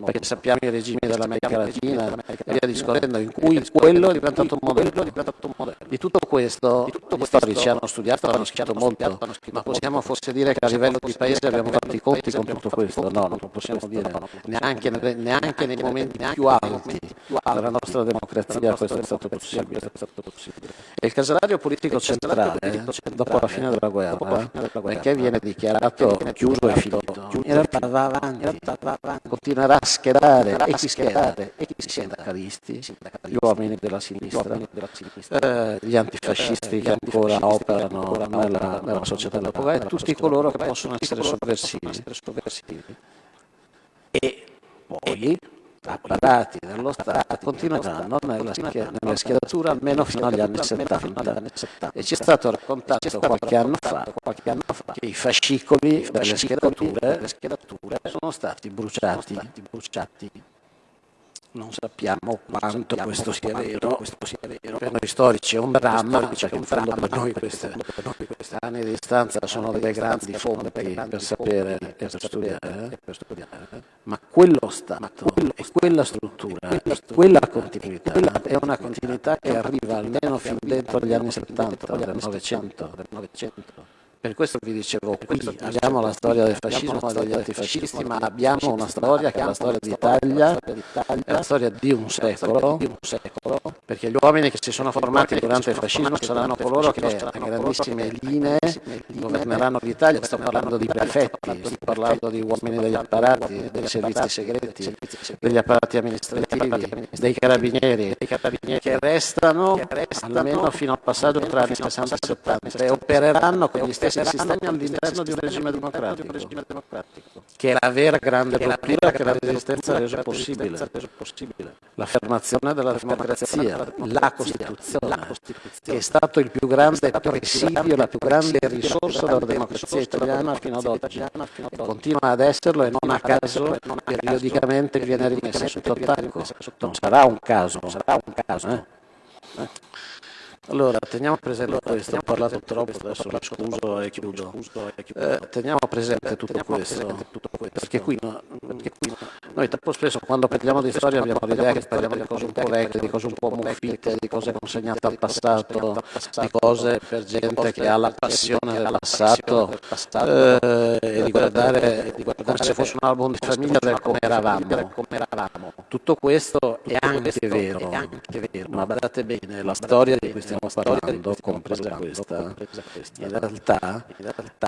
perché sappiamo i regimi dell'America Latina e via discorrendo, in cui quello è diventato un modello. Di tutto questo. Gli storici hanno studiato, hanno scritto molto, ma possiamo forse dire che a livello di paese se abbiamo fatto i conti con tutto questo, no, non lo possiamo dire, neanche, neanche nei momenti più alti della nostra democrazia questo è stato possibile. E il casalario politico centrale, dopo la fine della guerra, perché viene dichiarato chiuso e finito, in realtà va avanti, continuerà a schierare e chi schiera, i sindacalisti, gli uomini della sinistra, eh, gli antifascisti che ancora operano nella, nella società dopoguerra e tutti coloro che possono essere sovversivi. E poi apparati dello Stato continueranno nella, nella schieratura almeno fino agli anni 70 e ci è stato raccontato qualche anno fa che i fascicoli delle schierature sono stati bruciati non sappiamo quanto questo sia vero, per noi storici è un dramma, perché in fondo per noi queste, anni di distanza sono delle grandi fonti per sapere e per studiare, ma quello Stato e quella struttura e quella continuità è una continuità che arriva almeno fin dentro gli anni 70 del Novecento per questo vi dicevo, qui abbiamo la storia del fascismo e degli antifascisti, ma abbiamo una storia che è la storia d'Italia, è la storia di un secolo, perché gli uomini che si sono formati durante il fascismo saranno coloro che a grandissime linee governeranno l'Italia. Sto parlando di prefetti, sto parlando di uomini degli apparati, dei servizi segreti, degli apparati amministrativi, dei carabinieri, che restano almeno fino al passaggio tra anni 60 e 70 e opereranno con gli stessi si sta all'interno di un regime democratico, che è la vera grande rottura che la resistenza ha reso possibile. L'affermazione della democrazia, la Costituzione, che è stato il più grande presidio, la più grande risorsa della democrazia italiana fino ad oggi. Continua ad esserlo e non a caso periodicamente viene rimessa sotto attacco. Non sarà un caso, sarà un caso. Eh? Allora, teniamo presente questo, ho parlato troppo, adesso la scuso e chiudo. Eh, teniamo presente tutto questo, perché qui, perché noi troppo spesso quando parliamo di storia abbiamo l'idea che parliamo di cose un po' vecchie, di cose un po' muffite, di cose consegnate al passato, di cose per gente che ha la passione del passato eh, e di guardare, come se fosse un album di famiglia del come eravamo. Tutto questo è anche vero, ma badate bene, la storia di questi stiamo parlando, compresa questa, in realtà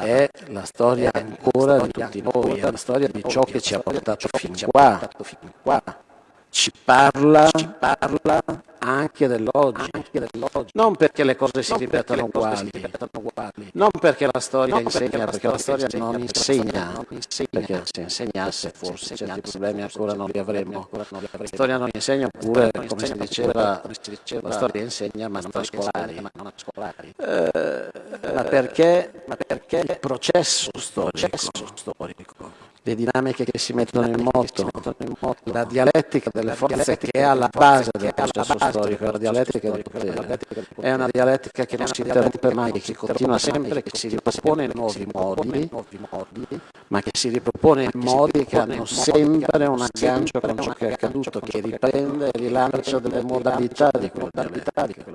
è la storia ancora di tutti noi, è la storia di ciò che ci ha portato fin qua, ci parla, ci parla anche dell'oggi, non perché le cose si ripetano uguali, non perché la storia insegna, perché la storia non insegna, perché se insegnasse forse certi problemi ancora non li avremmo. La storia non insegna oppure, come si diceva, la storia insegna ma non a scolari. Eh, ma perché il processo storico le dinamiche che si mettono in moto, la dialettica delle forze che è alla base del processo storico, la dialettica del potere, è una dialettica che non si interrompe mai, che continua sempre, che si ripropone in nuovi modi, ma che si ripropone in modi che hanno sempre un aggancio con ciò che è accaduto, che riprende e rilancia delle modalità di quella dialettica.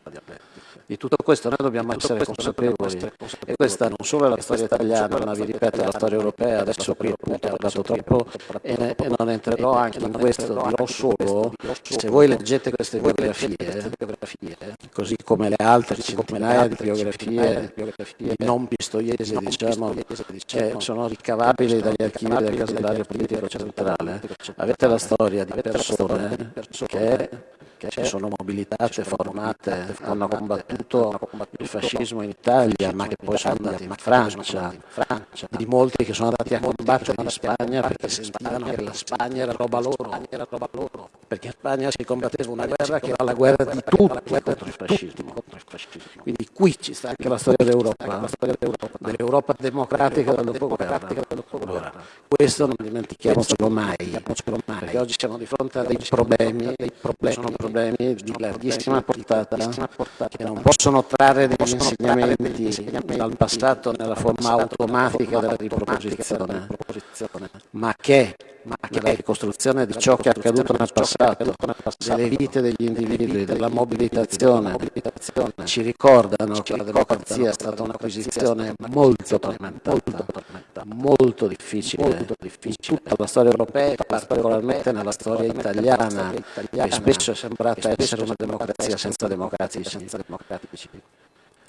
Di tutto questo noi dobbiamo essere consapevoli. e questa non solo è la storia italiana, ma vi ripeto è la storia europea, adesso qui appunto ho parlato troppo e, non entrerò anche in questo, dirò solo se voi leggete queste biografie, così come le altre centinaia di biografie non pistoiesi, diciamo, che sono ricavabili dagli archivi del casellario politico centrale, avete la storia di persone che che si sono mobilitate, formate, hanno combattuto il fascismo in Italia, ma che poi sono andati in Francia, di molti che sono andati a combattere in Spagna perché sentivano che la Spagna era roba loro, perché in Spagna si combatteva una guerra che era la guerra di tutti contro il fascismo. Quindi qui ci sta anche la storia d'Europa, dell'Europa democratica del dopoguerra. Allora, questo non dimentichiamocelo mai, perché oggi siamo di fronte a dei problemi, sono problemi problemi di larghissima portata che non possono trarre degli insegnamenti dal passato nella forma automatica della riproposizione, ma che nella ricostruzione di ciò che è accaduto nel passato, delle vite degli individui, della mobilitazione, ci ricordano che la democrazia è stata un'acquisizione molto tormentata, molto difficile, in tutta la storia europea e particolarmente nella storia italiana, che spesso è sembrata essere una democrazia senza democratici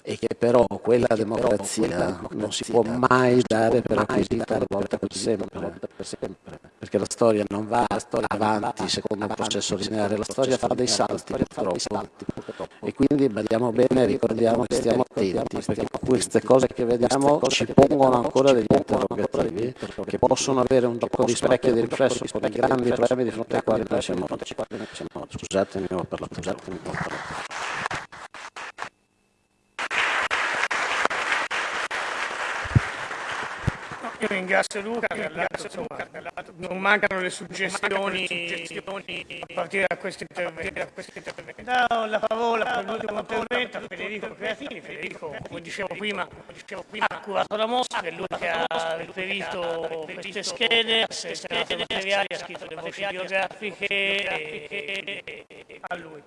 e che però quella democrazia non si può mai dare per acquisita una volta per sempre, perché la storia non va avanti secondo un processo lineare, la storia fa dei salti purtroppo. e quindi badiamo bene ricordiamo che stiamo attenti perché queste cose che vediamo ci pongono ancora degli interrogativi che possono avere un gioco di specchio e di riflesso con i grandi problemi di fronte ai quali noi siamo scusatemi ho parlato scusatemi ho parlato Io ringrazio Luca, non mancano le suggestioni, a partire da questo intervento. Do la parola per l'ultimo intervento a Federico Creatini. Federico, come dicevo prima, ha curato la mostra, è lui che ha riferito queste schede, ha selezionato materiali, ha scritto le voci biografiche a lui.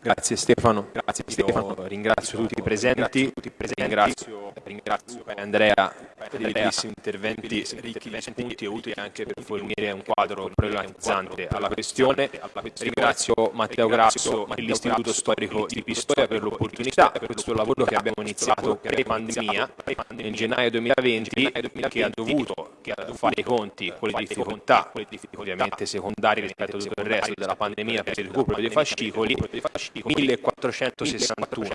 Grazie Stefano, Grazie Stefano. ringrazio tutti i presenti, ringrazio, ringrazio Andrea per i bellissimi interventi ricchi di spunti e utili anche per fornire un quadro problematizzante alla questione. Ringrazio Matteo Grasso e l'Istituto Storico di Pistoia per l'opportunità per questo lavoro che abbiamo iniziato pre-pandemia nel gennaio 2020 che ha dovuto fare i conti con le difficoltà, ovviamente secondarie rispetto a tutto il resto della pandemia per il recupero dei fascicoli, 1461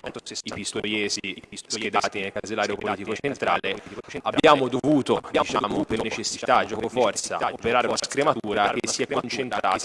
i pistoiesi schedati nel casellario politico centrale, abbiamo dovuto, diciamo, per necessità, gioco forza, operare una scrematura che si è concentrata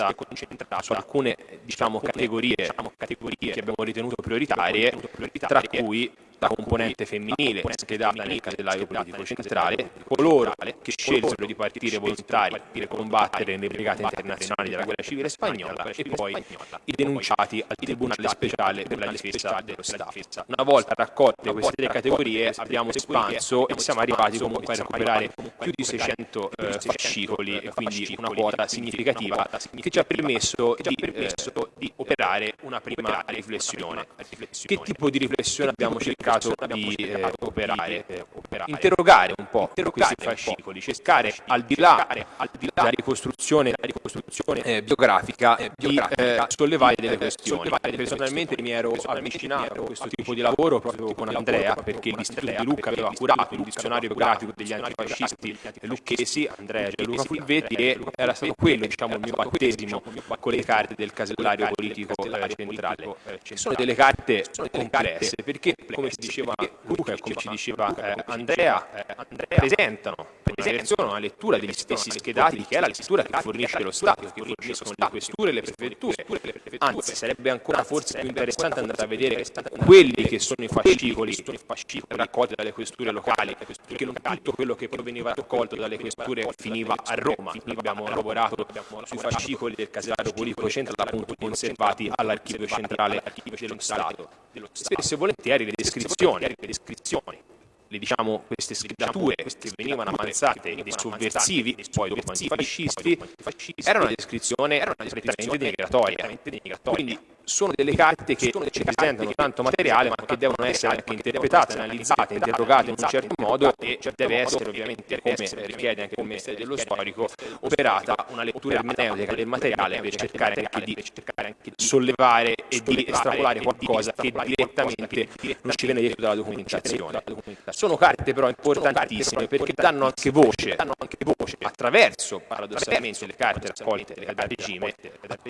su alcune diciamo, categorie che abbiamo ritenuto prioritarie, tra cui la componente femminile schedata nel casellario politico centrale, coloro che scelsero di partire volontari per combattere nelle brigate internazionali della guerra civile spagnola e poi i denunciati al Tribunale speciale per la difesa dello Stato. Una volta raccolte queste tre categorie abbiamo espanso e siamo arrivati comunque a recuperare più di 600 eh, fascicoli quindi una quota significativa che ci ha permesso di, eh, di operare una prima riflessione. Che tipo di riflessione abbiamo cercato cercato di eh, operare, interrogare un po' questi fascicoli, cercare al di là della ricostruzione, eh, biografica di eh, sollevare delle questioni. Personalmente mi ero avvicinato a questo tipo di lavoro proprio con Andrea perché l'Istituto di Lucca aveva curato il dizionario biografico degli antifascisti lucchesi, Andrea Gianluca Fulvetti, e era stato quello diciamo, il mio battesimo con le carte del casellario politico eh, centrale. Sono delle carte complesse perché, come si diceva Luca come ci diceva eh, Andrea, eh, presentano presentano una lettura degli stessi schedati che è la lettura che fornisce lo Stato, che forniscono le questure e le prefetture. Anzi, sarebbe ancora forse più interessante andare a vedere quelli che sono i fascicoli raccolti dalle questure locali, perché non tutto quello che proveniva raccolto dalle questure finiva a Roma. Noi abbiamo lavorato sui fascicoli del casellario politico centrale, appunto conservati all'archivio centrale dello Stato. Spesso e volentieri le descrizioni, descrizioni le, diciamo, queste schedature che venivano avanzate dei sovversivi, poi dopo antifascisti, era una descrizione prettamente denigratoria. Quindi sono delle carte che ci presentano tanto materiale ma che devono essere anche interpretate, analizzate, interrogate in un certo modo e deve essere ovviamente, come richiede anche il Ministero dello Storico, operata una lettura ermeneutica del materiale per cercare anche di sollevare e di estrapolare qualcosa che direttamente non ci viene detto dalla documentazione. Sono carte però importantissime perché danno anche voce, attraverso paradossalmente le carte raccolte dal regime,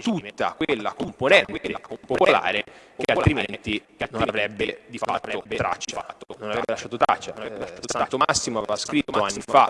tutta quella componente popolare che altrimenti non avrebbe di fatto traccia, non avrebbe lasciato traccia. Eh, Santo Massimo aveva scritto anni fa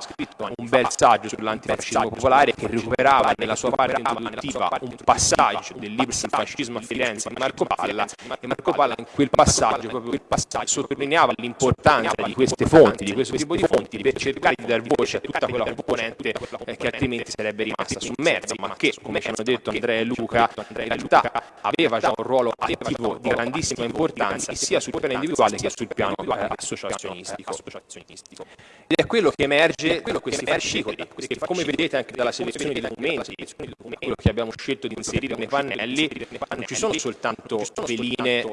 un bel saggio sull'antifascismo popolare che recuperava nella sua parte introduttiva un passaggio del libro sul fascismo a Firenze di Marco Palla e Marco Palla in quel passaggio proprio quel passaggio sottolineava l'importanza di queste fonti, di questo tipo di fonti per cercare di dar voce a tutta quella componente che altrimenti sarebbe rimasta sommersa ma che come ci hanno detto Andrea e Luca in realtà aveva già un ruolo attivo di grandissima importanza sia sul piano individuale che sul piano eh, associazionistico. Ed è quello che emerge da questi fascicoli, come vedete anche dalla selezione dei documenti, quello che abbiamo scelto di inserire nei pannelli, non ci sono soltanto veline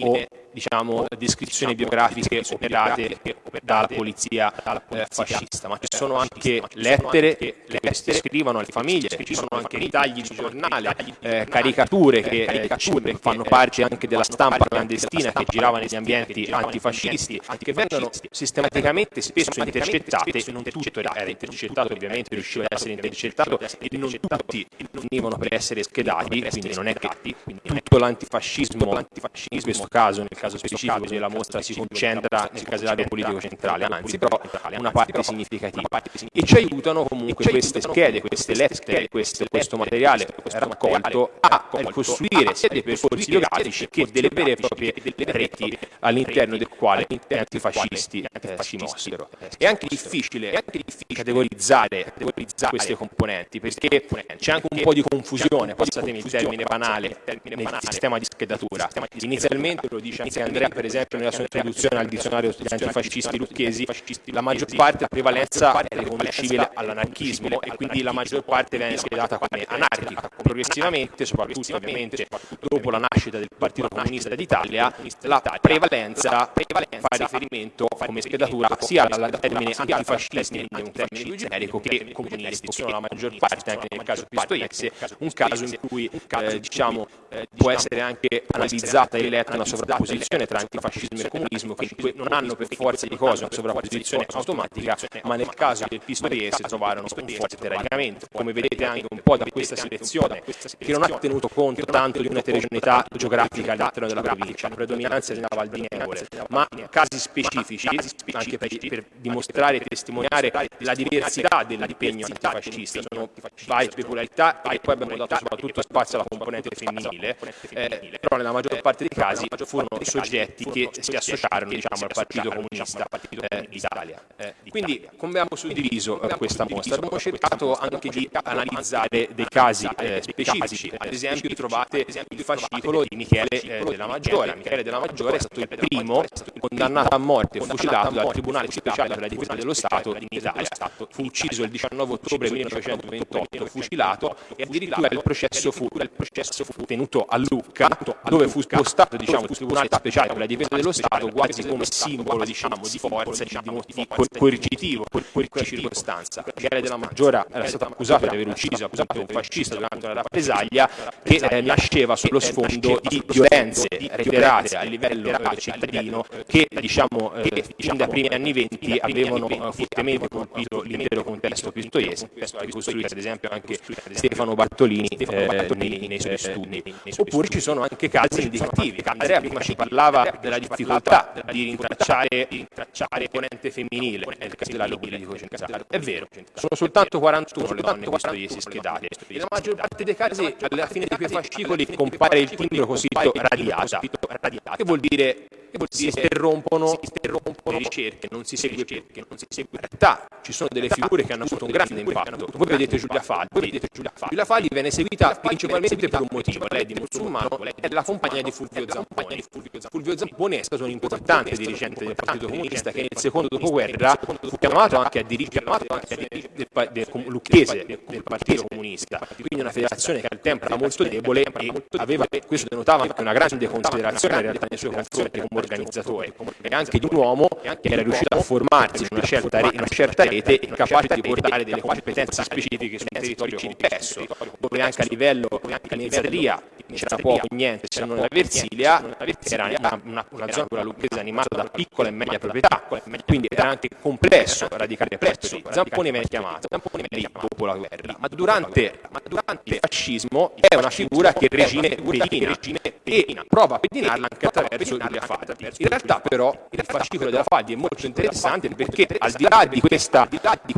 o diciamo, descrizioni biografiche operate dalla polizia eh, fascista, ma ci sono anche lettere che scrivono alle famiglie, ci sono anche ritagli di giornale, eh, caricature che eh, fanno parte anche della stampa clandestina che girava negli ambienti antifascisti, che vengono sistematicamente spesso intercettate, non tutto era intercettato ovviamente, riusciva ad essere intercettato e non tutti venivano per essere schedati, quindi non è che tutto l'antifascismo, in questo caso, nel caso specifico della mostra si concentra nel casellario politico centrale, anzi però una parte significativa. E ci aiutano comunque queste schede, queste lettere, questo, questo materiale raccolto a costruire sia dei percorsi biografici che delle vere e proprie reti all'interno del quale gli antifascisti eh, si mossero. È anche difficile categorizzare queste componenti perché c'è anche un po' di confusione, passatemi il termine banale, nel sistema di schedatura. Inizialmente, lo dice anche Andrea, per esempio, nella sua introduzione al dizionario degli antifascisti lucchesi, la maggior parte, la prevalenza è riconducibile all'anarchismo e quindi la maggior parte viene schedata come anarchica. Progressivamente, soprattutto ovviamente dopo la nascita del Partito Comunista d'Italia, la prevalenza fa riferimento come schedatura sia al termine antifascisti, quindi un termine più generico, che comunisti. Sono la maggior parte, anche nel caso Pistoiese, un caso in cui eh, diciamo, può essere anche analizzata e letta una sovrapposizione tra antifascismo e comunismo che non hanno per forza di cose una sovrapposizione automatica, ma nel caso del Pistoiese trovarono un forte radicamento, come vedete anche un po' da questa selezione, che non ha tenuto conto tanto di un'eterogeneità geografica all'interno della provincia, la predominanza della Val di Nevole, ma casi specifici, anche per, per dimostrare e testimoniare la diversità dell'impegno antifascista, sono varie peculiarità e poi abbiamo dato soprattutto spazio alla componente femminile, eh, però nella maggior parte dei casi furono soggetti che si associarono diciamo, al Partito Comunista eh, d'Italia. Quindi come abbiamo suddiviso eh, questa mostra? Abbiamo cercato anche di analizzare dei casi eh, specifici, ad esempio trovate il fascicolo di Michele eh, della Maggiore. Michele della Maggiore è stato il primo condannato a morte fucilato dal Tribunale Speciale per la Difesa dello Stato in Italia. Fu ucciso il 19 ottobre 1928, fucilato e addirittura il processo fu, il processo fu tenuto a Lucca, dove fu spostato diciamo, il Tribunale Speciale per la Difesa dello Stato quasi come simbolo diciamo, di forza, di, di coercitivo in quella circostanza. Michele della Maggiore era stato accusato di aver ucciso appunto un fascista durante una rappresaglia che eh, nasceva sullo sfondo di violenze reiterate a livello eh, cittadino che diciamo eh, fin dai primi anni venti avevano eh, fortemente colpito l'intero contesto pistoiese, ricostruito ad esempio anche Stefano Bartolini eh, nei, nei, suoi studi. Oppure ci sono anche casi indicativi. Andrea prima ci parlava della difficoltà di rintracciare, rintracciare componente femminile nel caso della politico centrale. È vero, sono soltanto 41 le donne pistoiesi schedate. Nella maggior parte dei casi alla fine di quei fascicoli compare il timbro cosiddetto radiata, che vuol dire? Che si interrompono, le ricerche, non si segue segue. In realtà ci sono delle figure che hanno avuto un grande impatto. Voi vedete Giulia vedete Giulia Falli. Viene seguita principalmente per un motivo, lei di musulmano è la compagna di Fulvio Zamponi. Fulvio Zamponi. È stato un importante dirigente del Partito Comunista che nel secondo dopoguerra fu chiamato anche a dirigere del, Lucchese del Partito Comunista, quindi una federazione che al tempo era molto debole e aveva, questo denotava anche una grande considerazione in realtà nei suoi confronti come organizzatore e anche di un uomo che era riuscito a formarsi in una certa, in una certa rete e capace di portare delle competenze specifiche su un territorio complesso, dove anche a livello di mezzadria c'era poco niente se non la Versilia, era una, una zona quella lucchese animata da piccola e media proprietà, quindi era anche complesso radicare presso lì. Zamponi viene chiamato lì dopo la guerra, ma durante, ma durante il fascismo è una figura che il regime pedina e prova a pedinarla anche attraverso Giulia Faddi. In realtà però il fascicolo della Faddi è molto interessante perché al di là di questa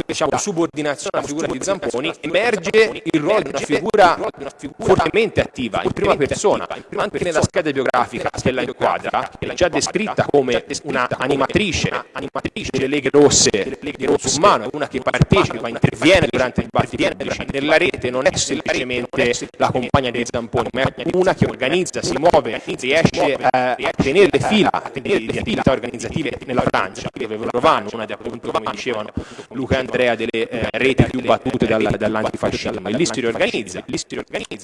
diciamo, subordinazione alla figura di Zamponi emerge il ruolo di una figura fortemente attiva in prima persona, anche nella scheda biografica che la inquadra, è già descritta come una animatrice delle Leghe Rosse di Rossumano, una che partecipa, interviene durante il dibattito nella rete, non è semplicemente la compagna dei Zamponi, ma è una che organizza, si muove, riesce a tenere le fila di, di attività organizzative nella Francia, dove vanno una di appunto, come dicevano Luca e Andrea, delle eh, reti più battute dal, dall'antifascismo, e lì si riorganizza,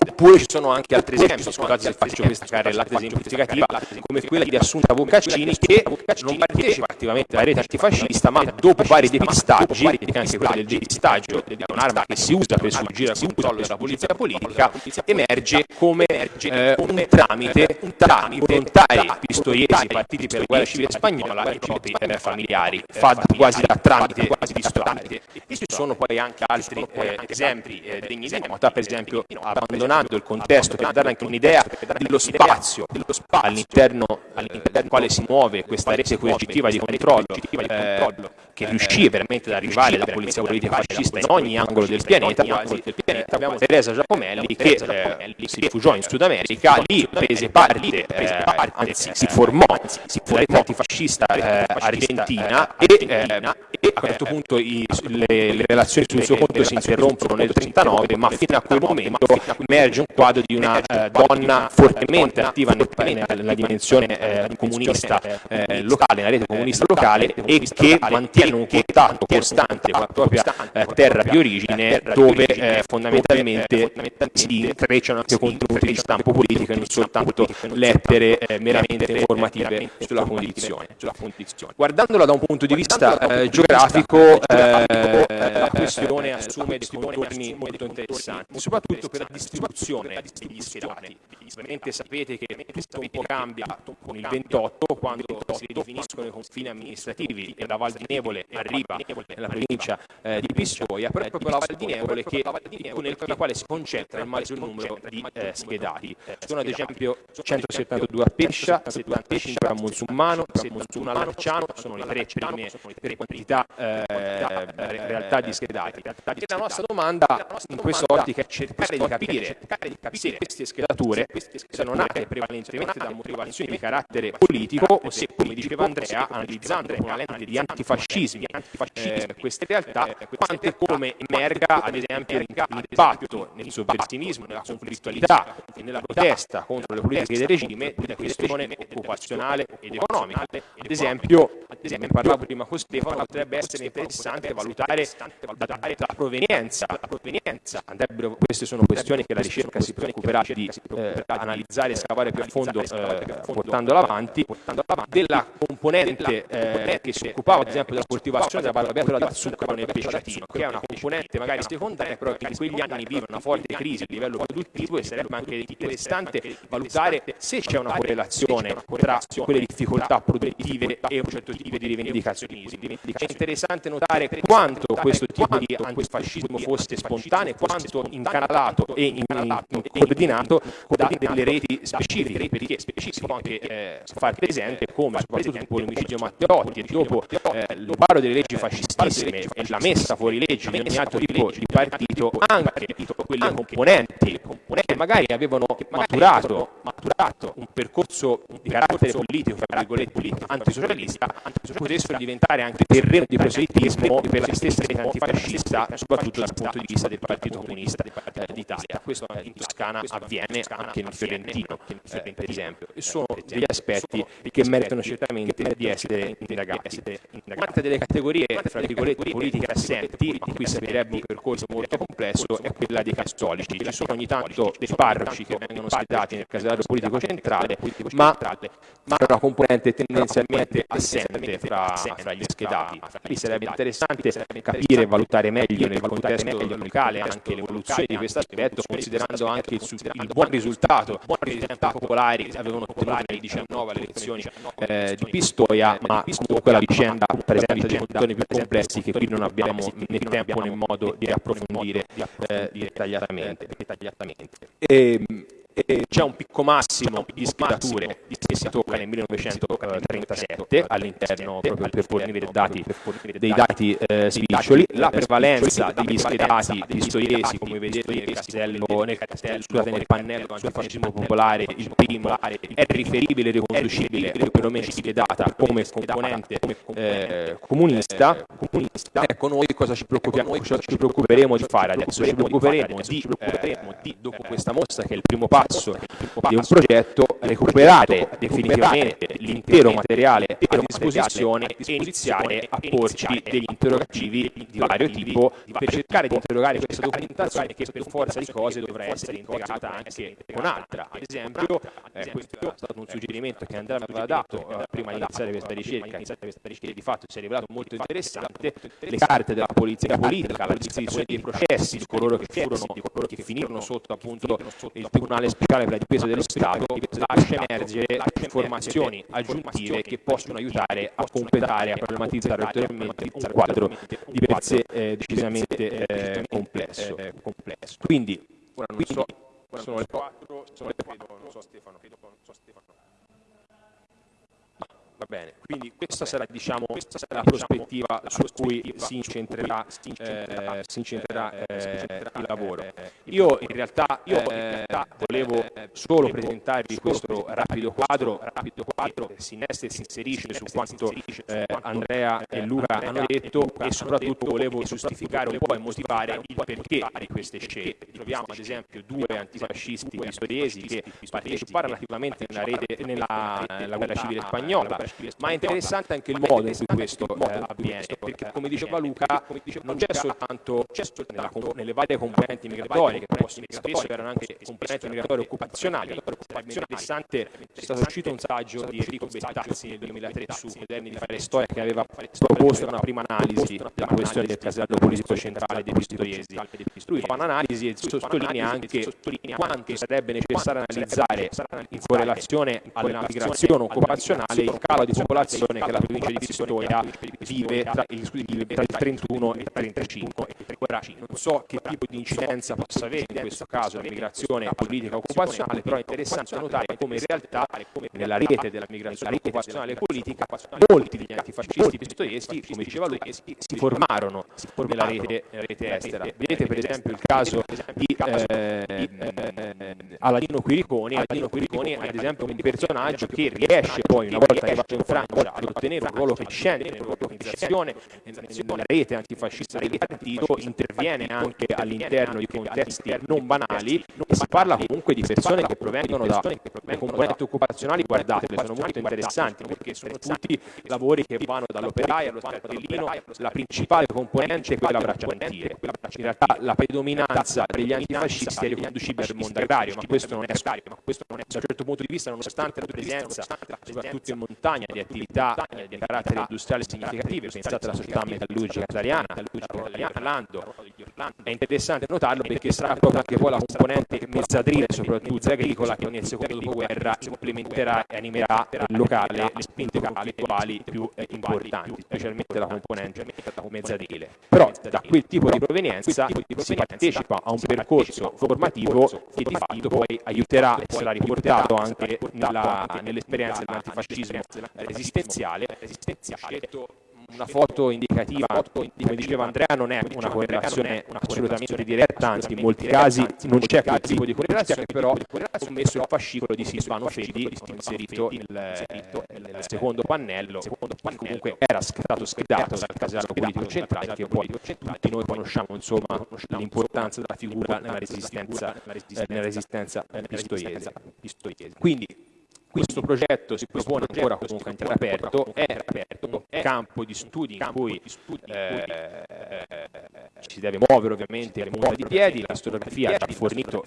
oppure ci sono anche altri esempi, scusate se faccio questa carrellata esemplificativa, come quella di Assunta Boccaccini, che non partecipa attivamente alla rete antifascista, ma dopo vari depistaggi, anche quella del depistaggio è un'arma che si usa per sfuggire al controllo della polizia politica, emerge come eh, un tramite tra i volontari pistoiesi partiti per la guerra civile spagnola e i propri eh, familiari, fa quasi da tramite quasi pistoiese. E ci sono poi anche altri eh, esempi eh, degni di nota, per esempio abbandonando il contesto per dare anche un'idea dello spazio all'interno del quale si muove questa rete coercitiva di controllo eh, che riuscì veramente ad arrivare alla polizia politica fascista in ogni angolo del pianeta, quasi, eh, abbiamo Teresa Giacomelli che eh, si rifugiò in Sud America, lì prese parte, eh, anzi si formò nella rete antifascista eh, argentina e, eh, e a questo punto i, le, le, relazioni sul suo conto si interrompono nel 1939, ma fino a quel momento emerge un quadro di una eh, donna fortemente attiva nel, nella dimensione comunista locale, nella rete comunista locale e che mantiene mantiene un contatto costante con la propria eh, terra di origine dove eh, fondamentalmente si intrecciano anche contenuti di stampo politico e non soltanto lettere eh, meramente informative sulla condizione. Guardandola da un punto di vista eh, geografico eh, la questione assume dei contorni molto interessanti, soprattutto per la distribuzione degli schierati. Ovviamente sapete che tutto un po' cambia con il 28 quando si ridefiniscono i confini amministrativi e la Val di Nevole arriva nella provincia eh, di Pistoia, però è proprio la Val di Nevole che, nel quale si concentra il maggior numero di eh, schedati. Sono ad esempio 172 a Pescia, 75 a Monsummano, 71 a Larciano, sono le tre prime per quantità eh, realtà di schedati. E la nostra domanda in quest'ottica è cercare di capire se queste schedature sono nate prevalentemente da motivazioni di carattere politico o se, come diceva Andrea, analizzando una lente di antifascismi eh, queste realtà, quanto e come emerga ad esempio l'impatto nel sovversinismo, nella conflittualità e nella protesta contro le politiche del regime della questione occupazionale ed economica. Ad esempio, ne parlavo prima con Stefano, potrebbe essere interessante valutare la, la provenienza, la provenienza. queste sono questioni che la ricerca si preoccuperà di eh, analizzare e scavare più a fondo eh, portandola avanti, della componente eh, che si occupava ad esempio della coltivazione della barbabietola da zucchero nel pesciatino, che è una componente magari secondaria, però che in quegli anni vive una forte crisi a livello produttivo e sarebbe anche interessante valutare se c'è una correlazione tra quelle difficoltà produttive e un certo tipo di rivendicazionismo. È interessante notare quanto questo tipo di antifascismo fosse spontaneo, quanto incanalato e in, in, in coordinato da delle reti specifiche, perché può anche eh, far presente come soprattutto dopo l'omicidio Matteotti e dopo eh, paro delle leggi fascistissime e la messa fuori legge di ogni altro tipo di partito, anche quelle componenti che magari avevano maturato, maturato un percorso di carattere politico, fra virgolette, antisocialista, potessero diventare anche terreno di proselitismo per la stessa rete antifascista, soprattutto dal punto di vista del Partito Comunista d'Italia. Questo in Toscana avviene anche nel Fiorentino, eh, per esempio, e sono degli aspetti che meritano certamente di essere indagati. Delle categorie, fra virgolette, politiche assenti, in cui servirebbe un percorso molto complesso, è quella dei cattolici. Ci sono ogni tanto dei parroci che vengono schedati nel casellario politico centrale, ma, ma è una componente tendenzialmente assente fra, fra gli schedati. Qui sarebbe interessante capire e valutare meglio nel contesto locale anche l'evoluzione di questo aspetto, considerando anche il, il buon risultato. che i popolari avevano ottenuto nel 19 alle elezioni eh, di Pistoia, ma comunque la vicenda presenta dei contorni più complessi che qui non abbiamo né tempo né modo di approfondire eh, dettagliatamente. E, c'è un picco massimo di schedature che si tocca nel 1937 all'interno proprio per fornire dati, dei dati eh, spiccioli. La prevalenza degli schedati pistoiesi, come vedete nel castello, nel, castello, scusate, nel pannello antifascismo popolare, il primo è riferibile e riconducibile perlomeno schedata come componente eh, comunista. Ecco, noi cosa ci preoccupiamo? Cosa ci preoccuperemo di fare adesso? Ci preoccuperemo di, eh, di dopo questa mostra che è il primo passo passo di un progetto recuperare definitivamente l'intero materiale a disposizione e iniziare a porci degli interrogativi di vario tipo per cercare di interrogare questa documentazione che per forza di cose dovrà essere integrata anche con altra. Ad esempio, eh, questo è stato un suggerimento che Andrea aveva dato eh, prima di iniziare questa ricerca, che di fatto si è rivelato molto interessante, le carte della polizia politica, la disposizione dei processi di coloro che furono, di coloro che finirono sotto appunto il Tribunale Speciale per la difesa dello Stato, lascia emergere informazioni aggiuntive che possono aiutare a completare, a problematizzare ulteriormente un quadro di per sé eh, decisamente eh, complesso. Quindi, ora non so, sono le 4, sono le 4, non so Stefano, non so Stefano. Va bene, quindi questa sarà, diciamo, questa sarà la prospettiva su cui si incentrerà, eh, si incentrerà eh, il lavoro. Io in realtà eh, volevo solo presentarvi questo rapido quadro, rapido quadro che si innesta e si inserisce su quanto eh, Andrea e Luca hanno detto e soprattutto volevo giustificare un po' e motivare il perché di queste scelte. Troviamo ad esempio due antifascisti pistoriesi che parteciparono attivamente nella, rete, nella, nella guerra civile spagnola, ma è interessante anche il modo in cui questo eh, avviene, perché come diceva Luca, non c'è soltanto nella, nelle varie componenti migratorie, che possono, spesso erano anche componenti migratorie occupazionali, è interessante, è stato uscito un saggio di Enrico Bettazzi nel 2003 su Moderni di fare storia che aveva proposto una prima analisi della questione del casello politico centrale dei Pistoiesi. Lui fa un'analisi e sottolinea anche quanto sarebbe necessario analizzare in correlazione alla migrazione occupazionale il calo di popolazione che la provincia di Pistoia vive tra il, tra il 31 e il 35. Ora, non so che tipo di incidenza possa avere in questo caso la migrazione politica occupazionale, però è interessante notare come in realtà nella rete della migrazione occupazionale e politica molti degli antifascisti pistoiesi, come diceva lui, si formarono nella rete, rete estera. Vedete per esempio il caso di eh, Aladino Quiriconi, Aladino Quiriconi ad esempio un personaggio che riesce poi una volta arrivato in Francia. Ad ottenere un ruolo crescente nell'organizzazione, nella rete antifascista del partito, interviene anche all'interno di contesti non banali e si parla comunque di persone che provengono da componenti occupazionali, guardatele, sono molto interessanti perché sono tutti lavori che vanno dall'operaio allo cartellino, la principale componente è quella bracciantile. In realtà la predominanza per gli antifascisti è riconducibile al mondo agrario, ma questo non è agrario, ma questo non è da un certo punto di vista, nonostante la presenza, soprattutto in montagna, di attività di carattere industriale significative, pensate alla società metallurgica italiana, Lando, è interessante notarlo perché sarà proprio anche poi la componente mezzadrile, soprattutto agricola, che nel secondo dopoguerra implementerà e animerà il locale le spinte conflittuali più eh, importanti, specialmente la componente mezzadrile. Però da quel tipo di provenienza si partecipa a un percorso formativo che di fatto poi aiuterà, sarà riportato anche nell'esperienza dell'antifascismo resistenziale, una foto indicativa, come diceva Andrea, non è una correlazione assolutamente diretta, anzi in molti casi non c'è quel tipo di correlazione, però ho messo il fascicolo di Silvano Fedi inserito nel, nel secondo pannello, che comunque era stato schedato dal casello politico centrale, che poi tutti noi conosciamo insomma l'importanza della figura nella resistenza, nella resistenza pistoiese. Quindi questo progetto si propone ancora comunque ancora aperto, è aperto, un campo di studi in cui eh, si deve muovere ovviamente le punta di piedi, la storiografia ha già fornito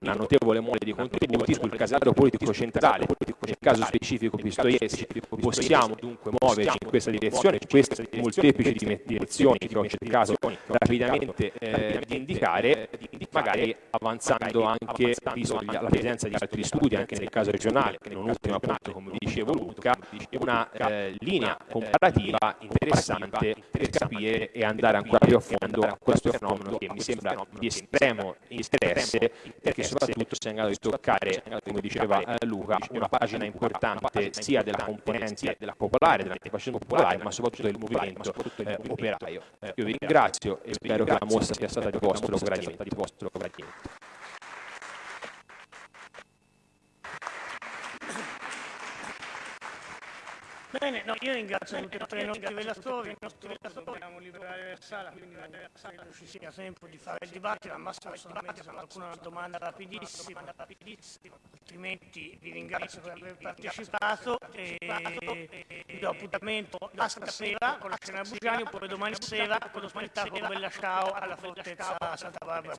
una notevole mole di contributi sul casello politico centrale, nel caso specifico Pistoiesi, possiamo dunque muoverci in questa direzione, queste molteplici direzioni che ho cercato rapidamente eh, di indicare, magari avanzando anche, visto la presenza di altri studi anche nel caso regionale, non ultimo appunto come dicevo Luca, una eh, linea comparativa interessante per capire e andare ancora più a fondo a questo fenomeno che mi sembra di estremo interesse perché soprattutto si è in grado di toccare, come diceva eh, Luca, una pagina importante sia della componente della popolare, dell'antifascismo popolare, ma soprattutto del movimento eh, operaio. Io vi ringrazio e spero che la mostra sia stata di vostro gradimento. Bene, no, io ringrazio tutti e tre i nostri relatori, i nostri relatori dobbiamo liberare la sala, quindi credo ci sia tempo di fare il dibattito, al massimo solamente se qualcuno ha una domanda rapidissima, altrimenti vi ringrazio per aver partecipato e vi do appuntamento a stasera con la scena Bugiani oppure domani sera con lo spettacolo Bella Ciao alla fortezza Santa Barbara.